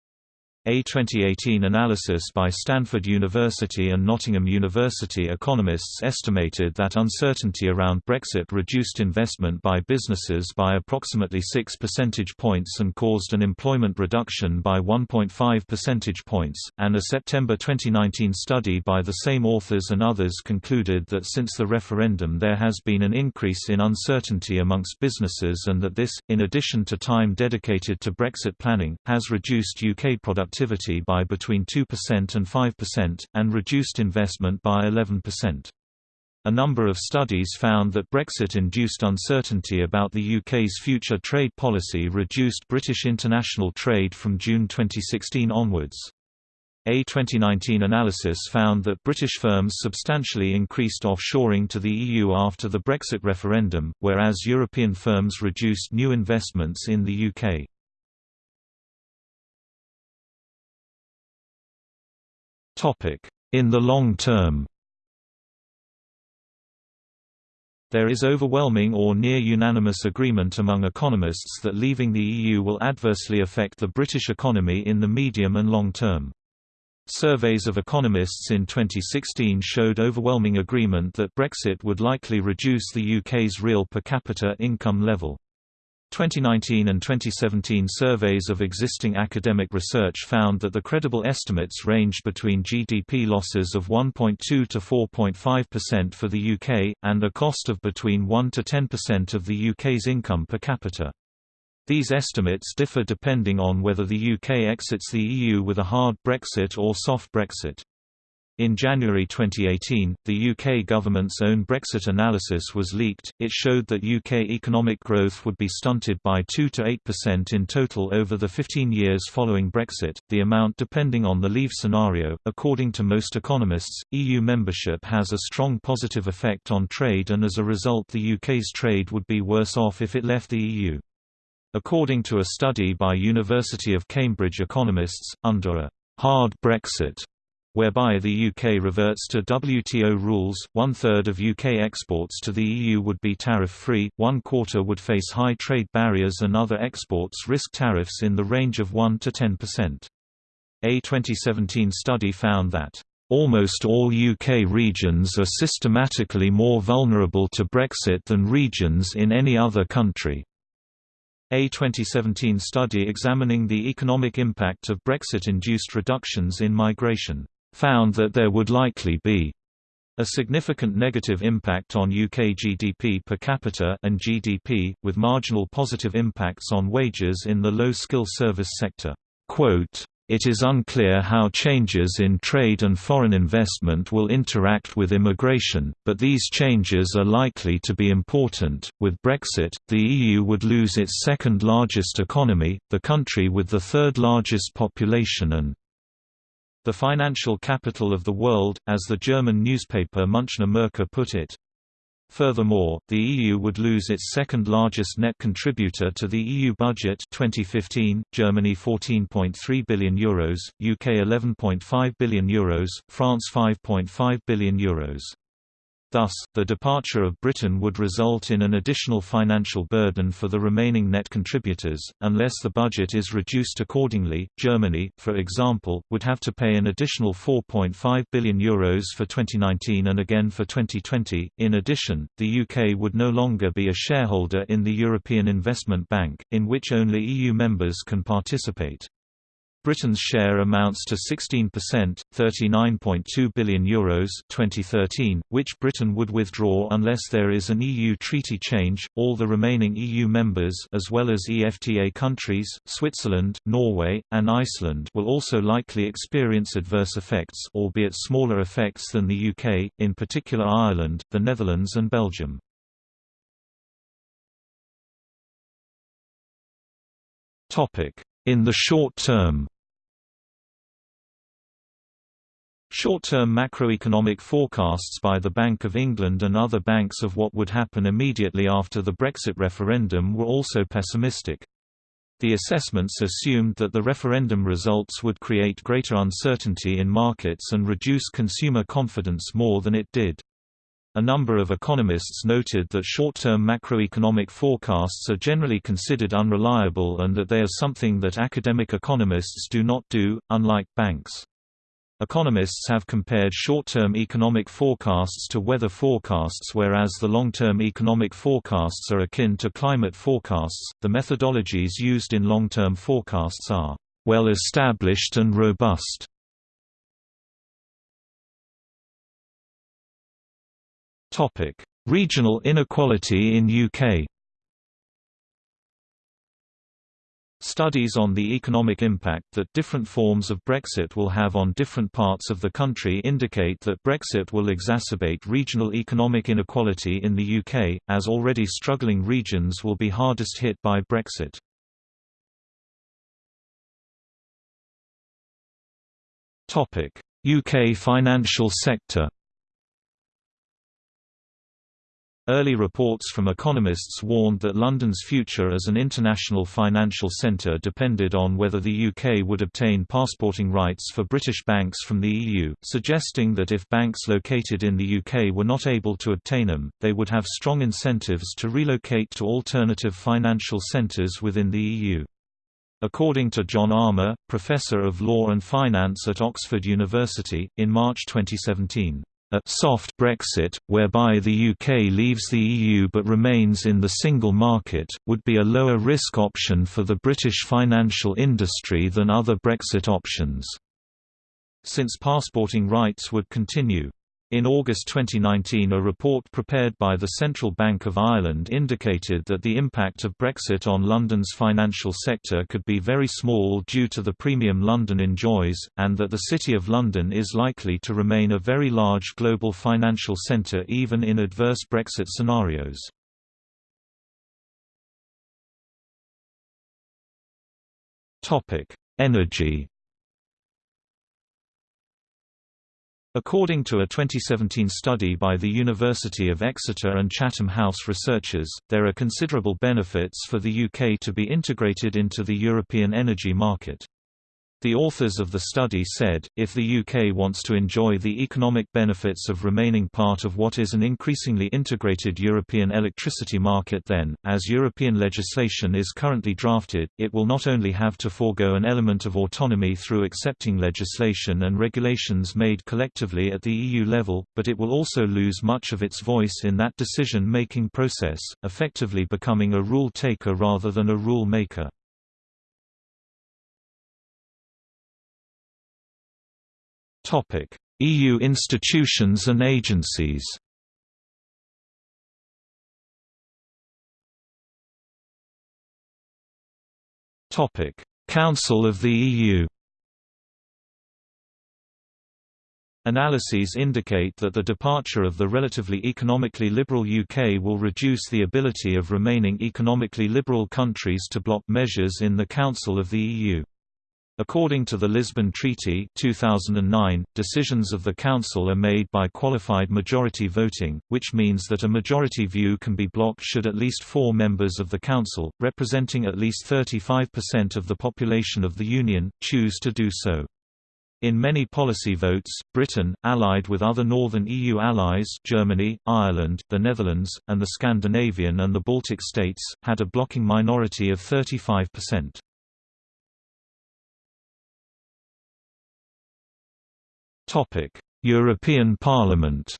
A 2018 analysis by Stanford University and Nottingham University economists estimated that uncertainty around Brexit reduced investment by businesses by approximately 6 percentage points and caused an employment reduction by 1.5 percentage points, and a September 2019 study by the same authors and others concluded that since the referendum there has been an increase in uncertainty amongst businesses and that this, in addition to time dedicated to Brexit planning, has reduced UK productivity productivity by between 2% and 5%, and reduced investment by 11%. A number of studies found that Brexit-induced uncertainty about the UK's future trade policy reduced British international trade from June 2016 onwards. A 2019 analysis found that British firms substantially increased offshoring to the EU after the Brexit referendum, whereas European firms reduced new investments in the UK. In the long term There is overwhelming or near unanimous agreement among economists that leaving the EU will adversely affect the British economy in the medium and long term. Surveys of economists in 2016 showed overwhelming agreement that Brexit would likely reduce the UK's real per capita income level. 2019 and 2017 surveys of existing academic research found that the credible estimates ranged between GDP losses of 1.2 to 4.5% for the UK, and a cost of between 1 to 10% of the UK's income per capita. These estimates differ depending on whether the UK exits the EU with a hard Brexit or soft Brexit. In January 2018, the UK government's own Brexit analysis was leaked. It showed that UK economic growth would be stunted by 2 to 8% in total over the 15 years following Brexit, the amount depending on the leave scenario. According to most economists, EU membership has a strong positive effect on trade and as a result the UK's trade would be worse off if it left the EU. According to a study by University of Cambridge economists, under a hard Brexit whereby the UK reverts to WTO rules, one-third of UK exports to the EU would be tariff-free, one quarter would face high trade barriers and other exports risk tariffs in the range of 1 to 10%. A 2017 study found that Almost all UK regions are systematically more vulnerable to Brexit than regions in any other country. A 2017 study examining the economic impact of Brexit-induced reductions in migration found that there would likely be a significant negative impact on UK GDP per capita and GDP, with marginal positive impacts on wages in the low-skill service sector. Quote, it is unclear how changes in trade and foreign investment will interact with immigration, but these changes are likely to be important. With Brexit, the EU would lose its second largest economy, the country with the third largest population and the financial capital of the world, as the German newspaper Münchner Merkur put it. Furthermore, the EU would lose its second largest net contributor to the EU budget 2015, Germany 14.3 billion euros, UK 11.5 billion euros, France 5.5 billion euros. Thus, the departure of Britain would result in an additional financial burden for the remaining net contributors, unless the budget is reduced accordingly. Germany, for example, would have to pay an additional €4.5 billion Euros for 2019 and again for 2020. In addition, the UK would no longer be a shareholder in the European Investment Bank, in which only EU members can participate. Britain's share amounts to 16%, 39.2 billion euros 2013, which Britain would withdraw unless there is an EU treaty change. All the remaining EU members as well as EFTA countries, Switzerland, Norway, and Iceland will also likely experience adverse effects, albeit smaller effects than the UK, in particular Ireland, the Netherlands and Belgium. Topic: in the short term Short-term macroeconomic forecasts by the Bank of England and other banks of what would happen immediately after the Brexit referendum were also pessimistic. The assessments assumed that the referendum results would create greater uncertainty in markets and reduce consumer confidence more than it did. A number of economists noted that short-term macroeconomic forecasts are generally considered unreliable and that they are something that academic economists do not do, unlike banks. Economists have compared short-term economic forecasts to weather forecasts whereas the long-term economic forecasts are akin to climate forecasts. The methodologies used in long-term forecasts are well established and robust. Topic: Regional inequality in UK. Studies on the economic impact that different forms of Brexit will have on different parts of the country indicate that Brexit will exacerbate regional economic inequality in the UK, as already struggling regions will be hardest hit by Brexit. UK financial sector Early reports from economists warned that London's future as an international financial centre depended on whether the UK would obtain passporting rights for British banks from the EU, suggesting that if banks located in the UK were not able to obtain them, they would have strong incentives to relocate to alternative financial centres within the EU. According to John Armour, Professor of Law and Finance at Oxford University, in March 2017 a «soft Brexit», whereby the UK leaves the EU but remains in the single market, would be a lower risk option for the British financial industry than other Brexit options. Since passporting rights would continue in August 2019 a report prepared by the Central Bank of Ireland indicated that the impact of Brexit on London's financial sector could be very small due to the premium London enjoys, and that the City of London is likely to remain a very large global financial centre even in adverse Brexit scenarios. Energy According to a 2017 study by the University of Exeter and Chatham House researchers, there are considerable benefits for the UK to be integrated into the European energy market. The authors of the study said, if the UK wants to enjoy the economic benefits of remaining part of what is an increasingly integrated European electricity market then, as European legislation is currently drafted, it will not only have to forego an element of autonomy through accepting legislation and regulations made collectively at the EU level, but it will also lose much of its voice in that decision-making process, effectively becoming a rule-taker rather than a rule-maker. Topic: EU institutions and agencies. Topic: Council of the EU. Analyses indicate that the departure of the relatively economically liberal UK will reduce the ability of remaining economically liberal countries to block measures in the Council of the EU. According to the Lisbon Treaty 2009, decisions of the Council are made by qualified majority voting, which means that a majority view can be blocked should at least four members of the Council, representing at least 35% of the population of the Union, choose to do so. In many policy votes, Britain, allied with other northern EU allies Germany, Ireland, the Netherlands, and the Scandinavian and the Baltic states, had a blocking minority of 35%. Topic: European Parliament.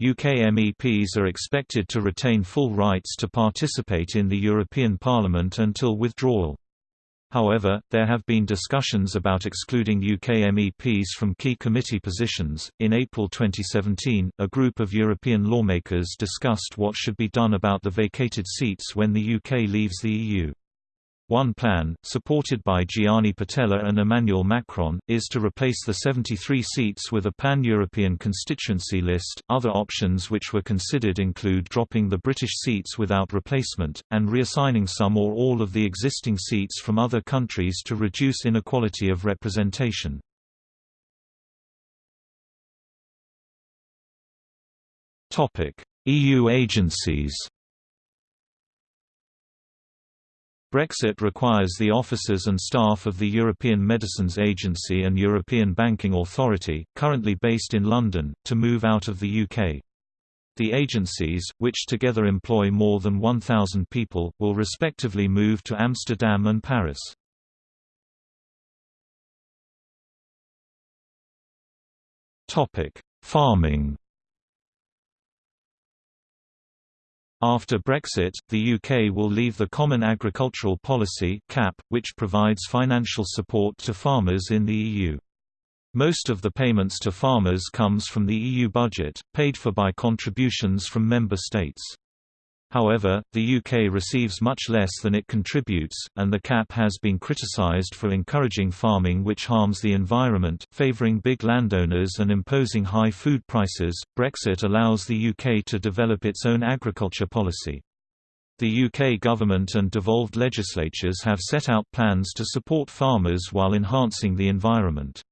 UK MEPs are expected to retain full rights to participate in the European Parliament until withdrawal. However, there have been discussions about excluding UK MEPs from key committee positions. In April 2017, a group of European lawmakers discussed what should be done about the vacated seats when the UK leaves the EU. One plan, supported by Gianni Pittella and Emmanuel Macron, is to replace the 73 seats with a pan-European constituency list. Other options which were considered include dropping the British seats without replacement, and reassigning some or all of the existing seats from other countries to reduce inequality of representation. EU agencies Brexit requires the officers and staff of the European Medicines Agency and European Banking Authority, currently based in London, to move out of the UK. The agencies, which together employ more than 1,000 people, will respectively move to Amsterdam and Paris. Farming After Brexit, the UK will leave the Common Agricultural Policy (CAP), which provides financial support to farmers in the EU. Most of the payments to farmers comes from the EU budget, paid for by contributions from member states. However, the UK receives much less than it contributes, and the CAP has been criticised for encouraging farming which harms the environment, favouring big landowners and imposing high food prices. Brexit allows the UK to develop its own agriculture policy. The UK government and devolved legislatures have set out plans to support farmers while enhancing the environment.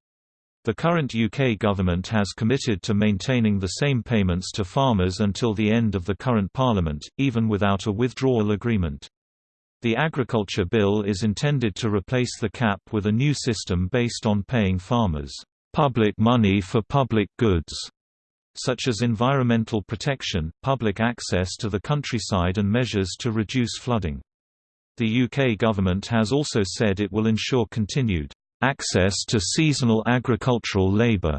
The current UK government has committed to maintaining the same payments to farmers until the end of the current parliament, even without a withdrawal agreement. The Agriculture Bill is intended to replace the cap with a new system based on paying farmers public money for public goods, such as environmental protection, public access to the countryside and measures to reduce flooding. The UK government has also said it will ensure continued access to seasonal agricultural labor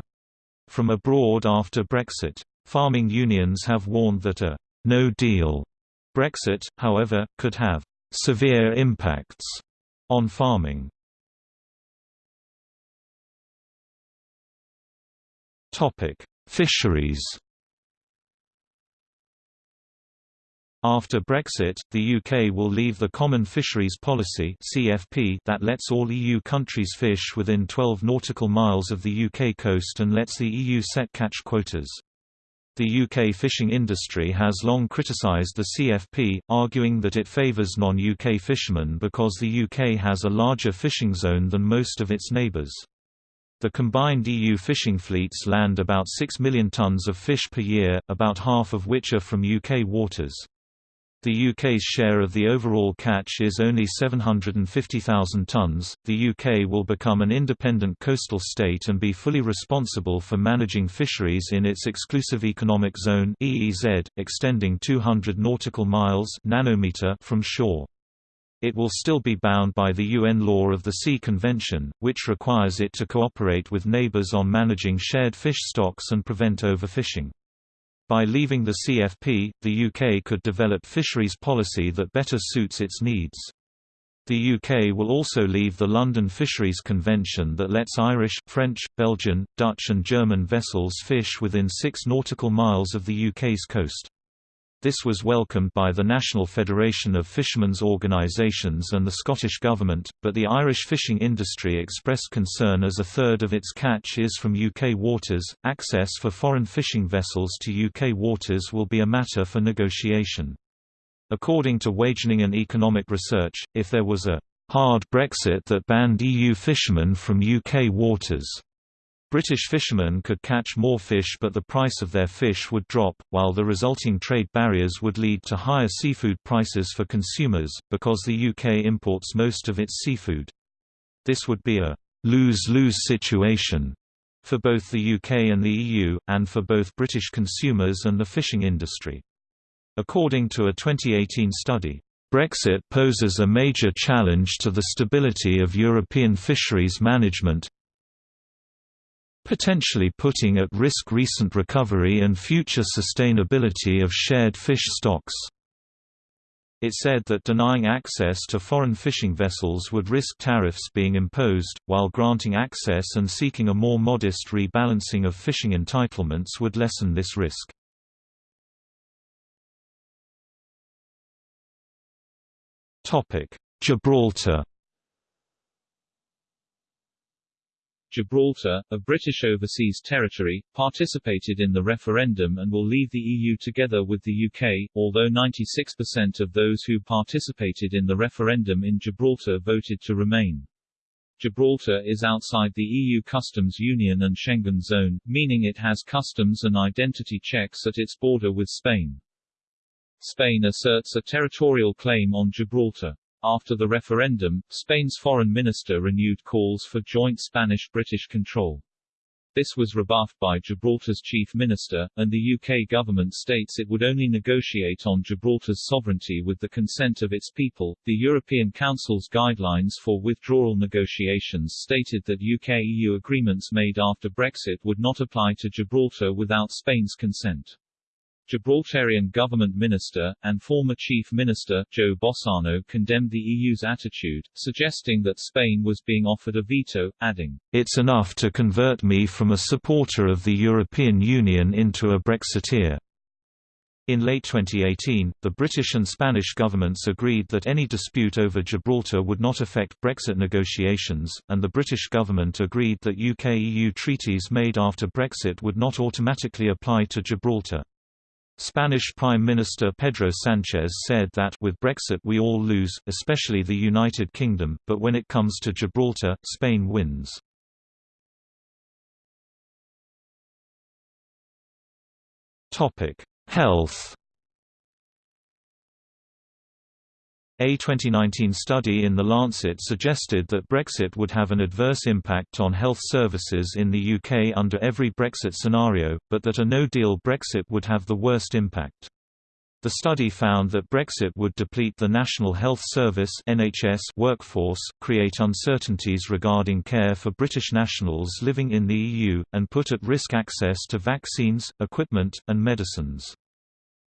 from abroad after Brexit. Farming unions have warned that a no-deal Brexit, however, could have severe impacts on farming. Fisheries After Brexit, the UK will leave the Common Fisheries Policy (CFP) that lets all EU countries fish within 12 nautical miles of the UK coast and lets the EU set catch quotas. The UK fishing industry has long criticised the CFP, arguing that it favours non-UK fishermen because the UK has a larger fishing zone than most of its neighbours. The combined EU fishing fleets land about 6 million tonnes of fish per year, about half of which are from UK waters. The UK's share of the overall catch is only 750,000 tonnes. The UK will become an independent coastal state and be fully responsible for managing fisheries in its exclusive economic zone (EEZ), extending 200 nautical miles (nanometer) from shore. It will still be bound by the UN Law of the Sea Convention, which requires it to cooperate with neighbours on managing shared fish stocks and prevent overfishing. By leaving the CFP, the UK could develop fisheries policy that better suits its needs. The UK will also leave the London Fisheries Convention that lets Irish, French, Belgian, Dutch and German vessels fish within 6 nautical miles of the UK's coast. This was welcomed by the National Federation of Fishermen's Organisations and the Scottish Government, but the Irish fishing industry expressed concern as a third of its catch is from UK waters. Access for foreign fishing vessels to UK waters will be a matter for negotiation. According to Wageningen and Economic Research, if there was a hard Brexit that banned EU fishermen from UK waters, British fishermen could catch more fish but the price of their fish would drop, while the resulting trade barriers would lead to higher seafood prices for consumers, because the UK imports most of its seafood. This would be a lose-lose situation for both the UK and the EU, and for both British consumers and the fishing industry. According to a 2018 study, Brexit poses a major challenge to the stability of European fisheries management, potentially putting at risk recent recovery and future sustainability of shared fish stocks. It said that denying access to foreign fishing vessels would risk tariffs being imposed, while granting access and seeking a more modest rebalancing of fishing entitlements would lessen this risk. Gibraltar Gibraltar, a British overseas territory, participated in the referendum and will leave the EU together with the UK, although 96% of those who participated in the referendum in Gibraltar voted to remain. Gibraltar is outside the EU customs union and Schengen zone, meaning it has customs and identity checks at its border with Spain. Spain asserts a territorial claim on Gibraltar. After the referendum, Spain's foreign minister renewed calls for joint Spanish-British control. This was rebuffed by Gibraltar's chief minister, and the UK government states it would only negotiate on Gibraltar's sovereignty with the consent of its people. The European Council's guidelines for withdrawal negotiations stated that UK-EU agreements made after Brexit would not apply to Gibraltar without Spain's consent. Gibraltarian government minister, and former chief minister, Joe Bossano condemned the EU's attitude, suggesting that Spain was being offered a veto, adding, It's enough to convert me from a supporter of the European Union into a Brexiteer. In late 2018, the British and Spanish governments agreed that any dispute over Gibraltar would not affect Brexit negotiations, and the British government agreed that UK-EU treaties made after Brexit would not automatically apply to Gibraltar. Spanish Prime Minister Pedro Sánchez said that with Brexit we all lose, especially the United Kingdom, but when it comes to Gibraltar, Spain wins. Topic: Health A 2019 study in The Lancet suggested that Brexit would have an adverse impact on health services in the UK under every Brexit scenario, but that a no-deal Brexit would have the worst impact. The study found that Brexit would deplete the National Health Service (NHS) workforce, create uncertainties regarding care for British nationals living in the EU, and put at risk access to vaccines, equipment, and medicines.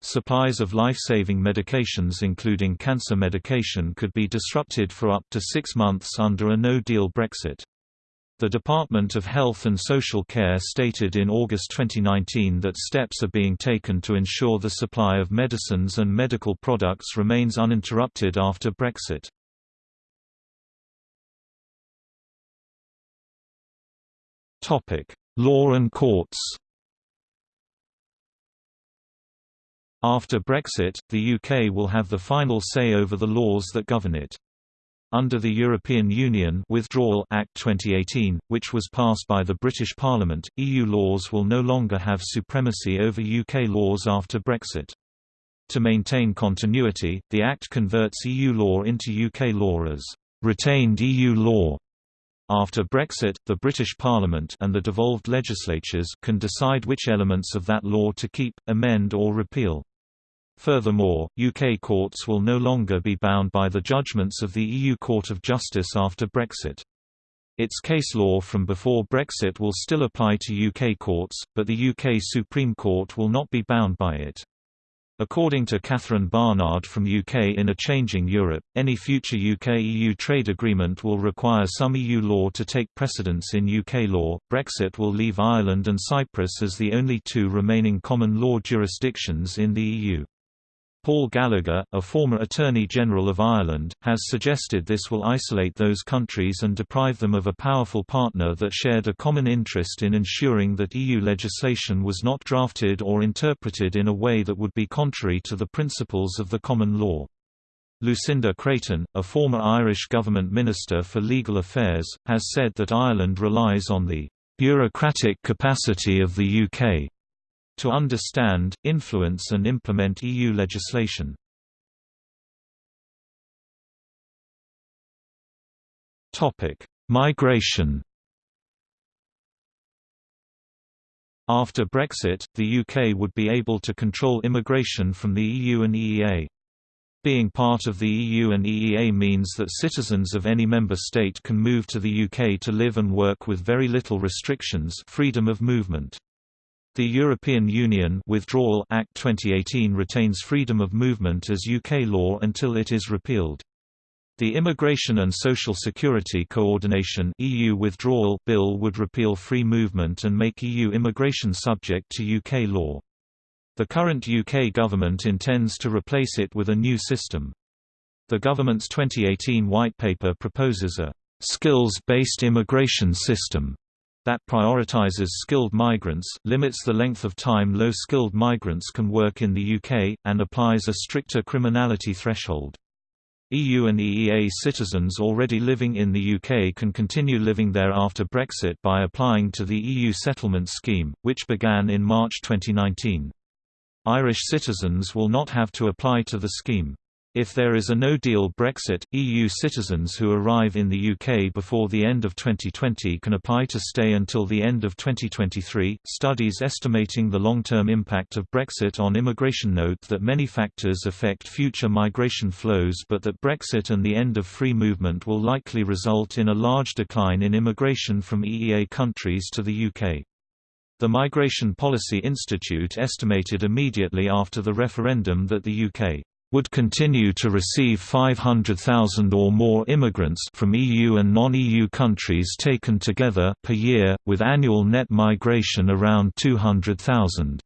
Supplies of life-saving medications including cancer medication could be disrupted for up to six months under a no-deal Brexit. The Department of Health and Social Care stated in August 2019 that steps are being taken to ensure the supply of medicines and medical products remains uninterrupted after Brexit. Law and courts After Brexit, the UK will have the final say over the laws that govern it. Under the European Union Withdrawal Act 2018, which was passed by the British Parliament, EU laws will no longer have supremacy over UK laws after Brexit. To maintain continuity, the Act converts EU law into UK law as retained EU law. After Brexit, the British Parliament and the devolved legislatures can decide which elements of that law to keep, amend or repeal. Furthermore, UK courts will no longer be bound by the judgments of the EU Court of Justice after Brexit. Its case law from before Brexit will still apply to UK courts, but the UK Supreme Court will not be bound by it. According to Catherine Barnard from UK in a Changing Europe, any future UK-EU trade agreement will require some EU law to take precedence in UK law. Brexit will leave Ireland and Cyprus as the only two remaining common law jurisdictions in the EU. Paul Gallagher, a former Attorney General of Ireland, has suggested this will isolate those countries and deprive them of a powerful partner that shared a common interest in ensuring that EU legislation was not drafted or interpreted in a way that would be contrary to the principles of the common law. Lucinda Creighton, a former Irish government minister for legal affairs, has said that Ireland relies on the bureaucratic capacity of the UK to understand, influence and implement EU legislation. Migration After Brexit, the UK would be able to control immigration from the EU and EEA. Being part of the EU and EEA means that citizens of any member state can move to the UK to live and work with very little restrictions freedom of movement. The European Union Withdrawal Act 2018 retains freedom of movement as UK law until it is repealed. The Immigration and Social Security Coordination EU Withdrawal Bill would repeal free movement and make EU immigration subject to UK law. The current UK government intends to replace it with a new system. The government's 2018 White Paper proposes a skills-based immigration system that prioritizes skilled migrants, limits the length of time low-skilled migrants can work in the UK, and applies a stricter criminality threshold. EU and EEA citizens already living in the UK can continue living there after Brexit by applying to the EU settlement scheme, which began in March 2019. Irish citizens will not have to apply to the scheme. If there is a no-deal Brexit, EU citizens who arrive in the UK before the end of 2020 can apply to stay until the end of 2023. Studies estimating the long-term impact of Brexit on immigration note that many factors affect future migration flows but that Brexit and the end of free movement will likely result in a large decline in immigration from EEA countries to the UK. The Migration Policy Institute estimated immediately after the referendum that the UK would continue to receive 500,000 or more immigrants from EU and non-EU countries taken together per year, with annual net migration around 200,000.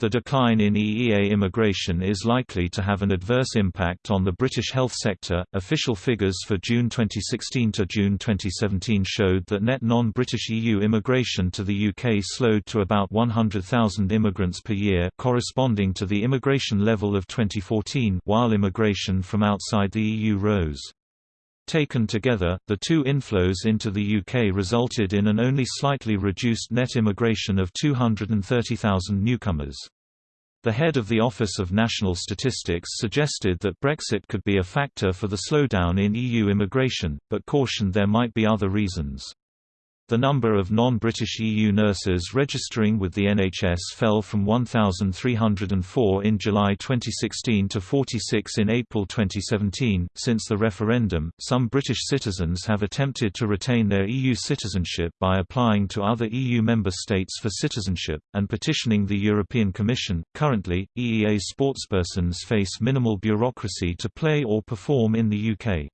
The decline in EEA immigration is likely to have an adverse impact on the British health sector. Official figures for June 2016 to June 2017 showed that net non-British EU immigration to the UK slowed to about 100,000 immigrants per year, corresponding to the immigration level of 2014, while immigration from outside the EU rose. Taken together, the two inflows into the UK resulted in an only slightly reduced net immigration of 230,000 newcomers. The head of the Office of National Statistics suggested that Brexit could be a factor for the slowdown in EU immigration, but cautioned there might be other reasons. The number of non-British EU nurses registering with the NHS fell from 1,304 in July 2016 to 46 in April 2017. Since the referendum, some British citizens have attempted to retain their EU citizenship by applying to other EU member states for citizenship, and petitioning the European Commission. Currently, EEA sportspersons face minimal bureaucracy to play or perform in the UK.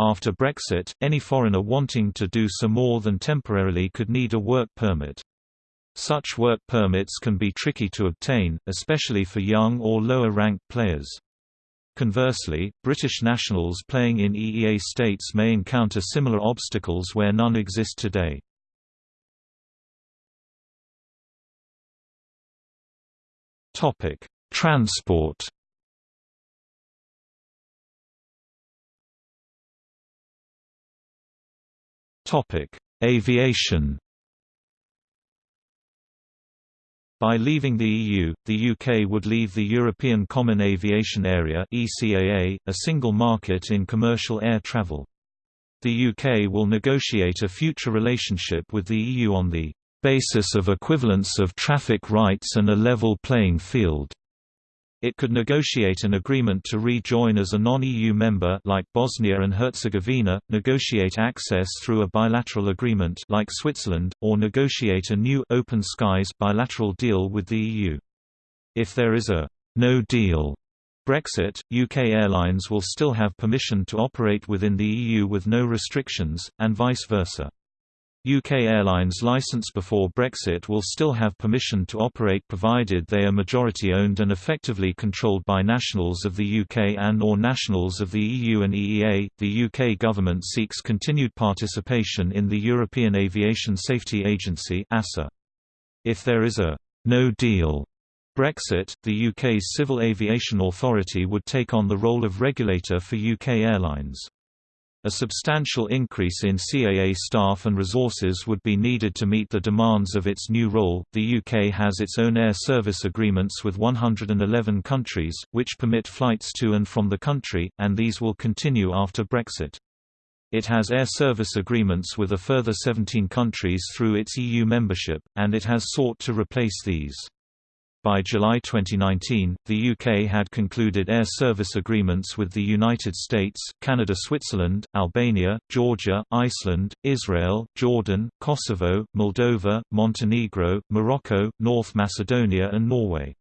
After Brexit, any foreigner wanting to do so more than temporarily could need a work permit. Such work permits can be tricky to obtain, especially for young or lower-ranked players. Conversely, British nationals playing in EEA states may encounter similar obstacles where none exist today. Transport Topic: Aviation. By leaving the EU, the UK would leave the European Common Aviation Area (ECAA), a single market in commercial air travel. The UK will negotiate a future relationship with the EU on the basis of equivalence of traffic rights and a level playing field. It could negotiate an agreement to rejoin as a non-EU member like Bosnia and Herzegovina, negotiate access through a bilateral agreement like Switzerland, or negotiate a new open skies bilateral deal with the EU. If there is a no deal Brexit, UK airlines will still have permission to operate within the EU with no restrictions, and vice versa. UK airlines licensed before Brexit will still have permission to operate provided they are majority owned and effectively controlled by nationals of the UK and or nationals of the EU and EEA. The UK government seeks continued participation in the European Aviation Safety Agency (ASA). If there is a no deal Brexit, the UK's Civil Aviation Authority would take on the role of regulator for UK airlines. A substantial increase in CAA staff and resources would be needed to meet the demands of its new role. The UK has its own air service agreements with 111 countries, which permit flights to and from the country, and these will continue after Brexit. It has air service agreements with a further 17 countries through its EU membership, and it has sought to replace these. By July 2019, the UK had concluded air service agreements with the United States, Canada Switzerland, Albania, Georgia, Iceland, Israel, Jordan, Kosovo, Moldova, Montenegro, Morocco, North Macedonia and Norway.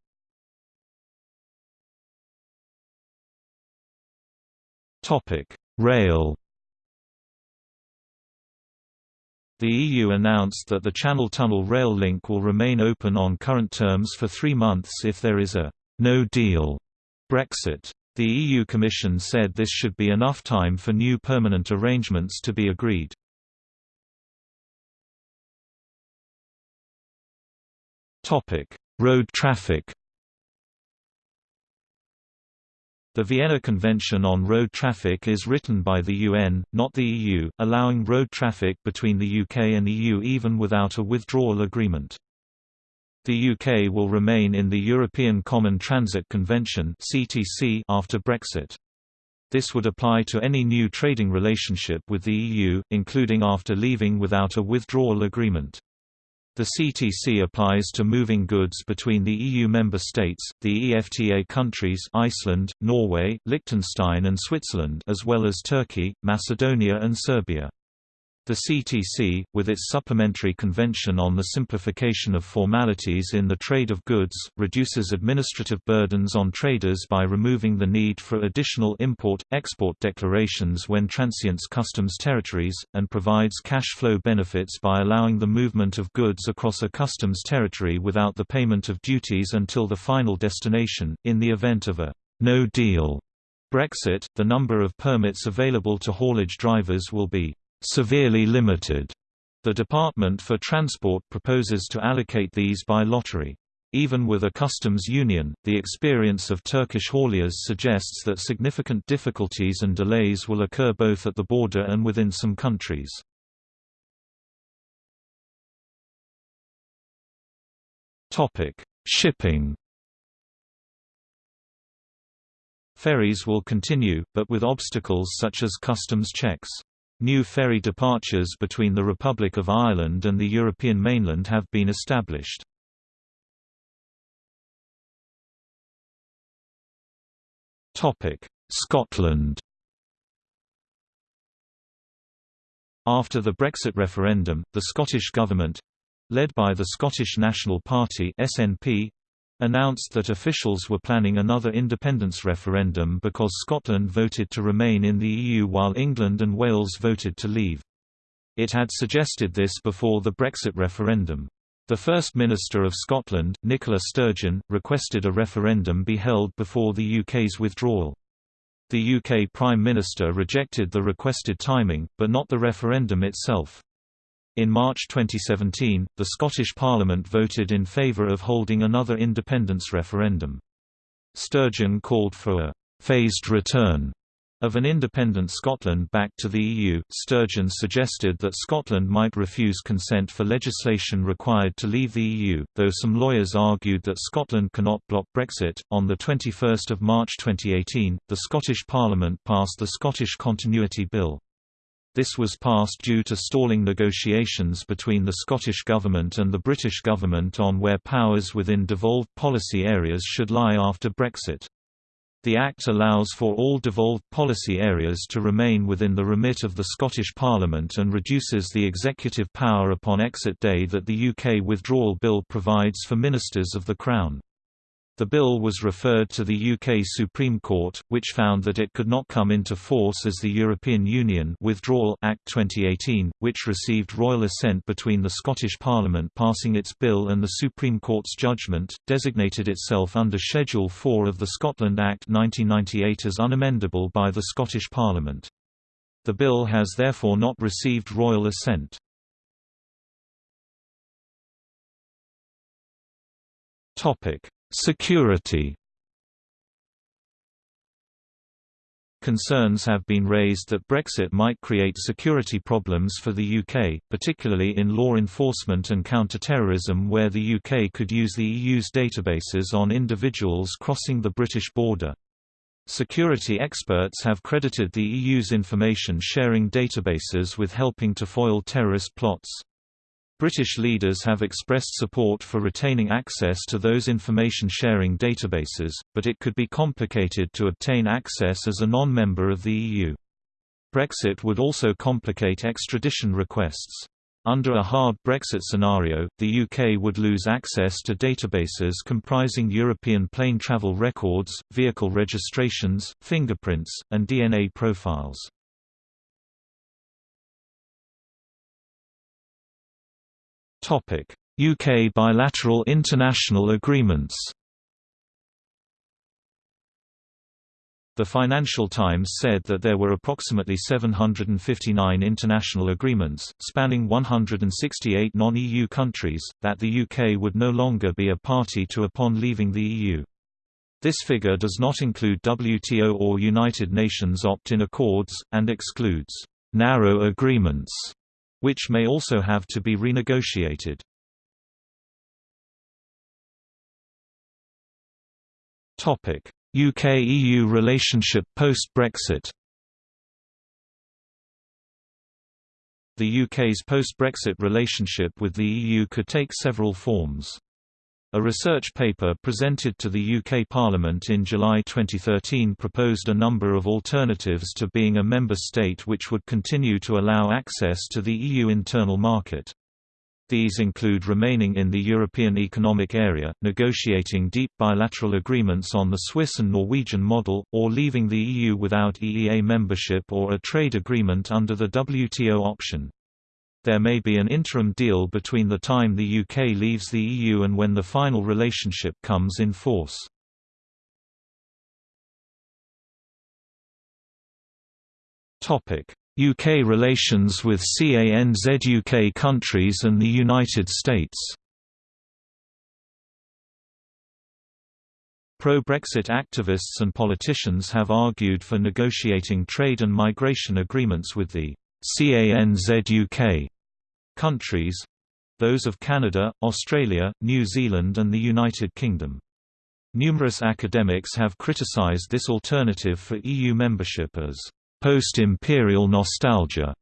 Topic: Rail The EU announced that the Channel Tunnel rail link will remain open on current terms for three months if there is a «no deal» Brexit. The EU Commission said this should be enough time for new permanent arrangements to be agreed. Road traffic The Vienna Convention on Road Traffic is written by the UN, not the EU, allowing road traffic between the UK and EU even without a withdrawal agreement. The UK will remain in the European Common Transit Convention after Brexit. This would apply to any new trading relationship with the EU, including after leaving without a withdrawal agreement. The CTC applies to moving goods between the EU member states, the EFTA countries Iceland, Norway, Liechtenstein and Switzerland as well as Turkey, Macedonia and Serbia. The CTC, with its supplementary convention on the simplification of formalities in the trade of goods, reduces administrative burdens on traders by removing the need for additional import-export declarations when transients customs territories, and provides cash flow benefits by allowing the movement of goods across a customs territory without the payment of duties until the final destination. In the event of a no deal Brexit, the number of permits available to haulage drivers will be severely limited. The Department for Transport proposes to allocate these by lottery. Even with a customs union, the experience of Turkish hauliers suggests that significant difficulties and delays will occur both at the border and within some countries. Shipping Ferries will continue, but with obstacles such as customs checks. New ferry departures between the Republic of Ireland and the European mainland have been established. Scotland After the Brexit referendum, the Scottish Government—led by the Scottish National Party SNP, announced that officials were planning another independence referendum because Scotland voted to remain in the EU while England and Wales voted to leave. It had suggested this before the Brexit referendum. The First Minister of Scotland, Nicola Sturgeon, requested a referendum be held before the UK's withdrawal. The UK Prime Minister rejected the requested timing, but not the referendum itself. In March 2017, the Scottish Parliament voted in favour of holding another independence referendum. Sturgeon called for a «phased return» of an independent Scotland back to the EU. Sturgeon suggested that Scotland might refuse consent for legislation required to leave the EU, though some lawyers argued that Scotland cannot block Brexit. On the 21st of March 2018, the Scottish Parliament passed the Scottish Continuity Bill. This was passed due to stalling negotiations between the Scottish Government and the British Government on where powers within devolved policy areas should lie after Brexit. The Act allows for all devolved policy areas to remain within the remit of the Scottish Parliament and reduces the executive power upon exit day that the UK Withdrawal Bill provides for Ministers of the Crown. The bill was referred to the UK Supreme Court, which found that it could not come into force as the European Union Withdrawal Act 2018, which received royal assent between the Scottish Parliament passing its bill and the Supreme Court's judgment, designated itself under Schedule 4 of the Scotland Act 1998 as unamendable by the Scottish Parliament. The bill has therefore not received royal assent. Topic Security Concerns have been raised that Brexit might create security problems for the UK, particularly in law enforcement and counter-terrorism where the UK could use the EU's databases on individuals crossing the British border. Security experts have credited the EU's information sharing databases with helping to foil terrorist plots. British leaders have expressed support for retaining access to those information-sharing databases, but it could be complicated to obtain access as a non-member of the EU. Brexit would also complicate extradition requests. Under a hard Brexit scenario, the UK would lose access to databases comprising European plane travel records, vehicle registrations, fingerprints, and DNA profiles. UK bilateral international agreements The Financial Times said that there were approximately 759 international agreements, spanning 168 non-EU countries, that the UK would no longer be a party to upon leaving the EU. This figure does not include WTO or United Nations opt-in accords, and excludes «narrow agreements» which may also have to be renegotiated. UK-EU relationship post-Brexit The UK's post-Brexit relationship with the EU could take several forms. A research paper presented to the UK Parliament in July 2013 proposed a number of alternatives to being a member state which would continue to allow access to the EU internal market. These include remaining in the European Economic Area, negotiating deep bilateral agreements on the Swiss and Norwegian model, or leaving the EU without EEA membership or a trade agreement under the WTO option. There may be an interim deal between the time the UK leaves the EU and when the final relationship comes in force. UK relations with CANZ-UK countries and the United States. Pro-Brexit activists and politicians have argued for negotiating trade and migration agreements with the CANZ-UK countries those of Canada, Australia, New Zealand and the United Kingdom. Numerous academics have criticized this alternative for EU membership as post-imperial nostalgia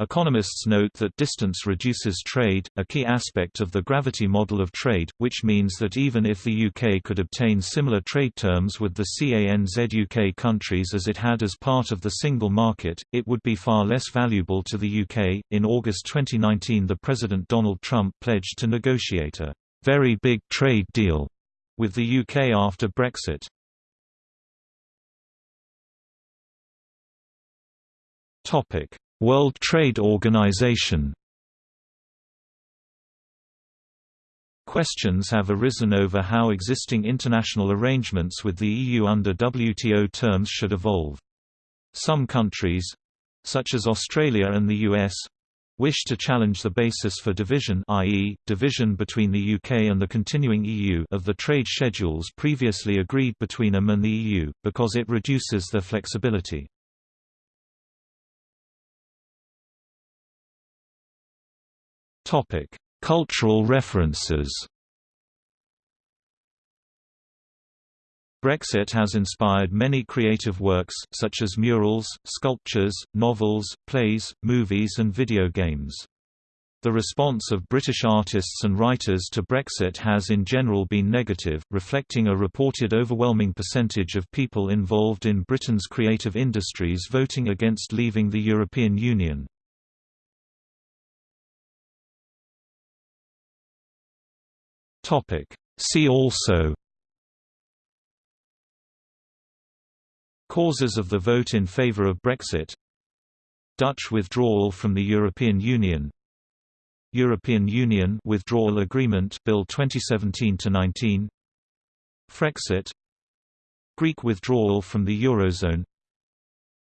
Economists note that distance reduces trade, a key aspect of the gravity model of trade, which means that even if the UK could obtain similar trade terms with the CANZ-UK countries as it had as part of the single market, it would be far less valuable to the UK. In August 2019, the President Donald Trump pledged to negotiate a very big trade deal with the UK after Brexit. Topic World Trade Organization Questions have arisen over how existing international arrangements with the EU under WTO terms should evolve. Some countries—such as Australia and the US, wish to challenge the basis for division i.e., division between the UK and the continuing EU of the trade schedules previously agreed between them and the EU, because it reduces their flexibility. Topic: Cultural references. Brexit has inspired many creative works, such as murals, sculptures, novels, plays, movies and video games. The response of British artists and writers to Brexit has in general been negative, reflecting a reported overwhelming percentage of people involved in Britain's creative industries voting against leaving the European Union. Topic. See also. Causes of the vote in favour of Brexit. Dutch withdrawal from the European Union. European Union Withdrawal Agreement Bill 2017-19 Frexit. Greek withdrawal from the Eurozone.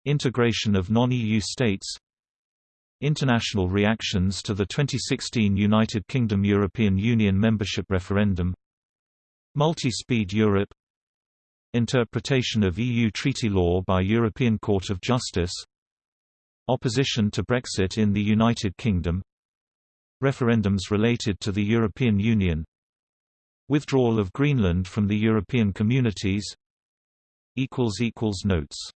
Integration of non-EU states International reactions to the 2016 United Kingdom European Union membership referendum Multi-speed Europe Interpretation of EU treaty law by European Court of Justice Opposition to Brexit in the United Kingdom Referendums related to the European Union Withdrawal of Greenland from the European Communities Notes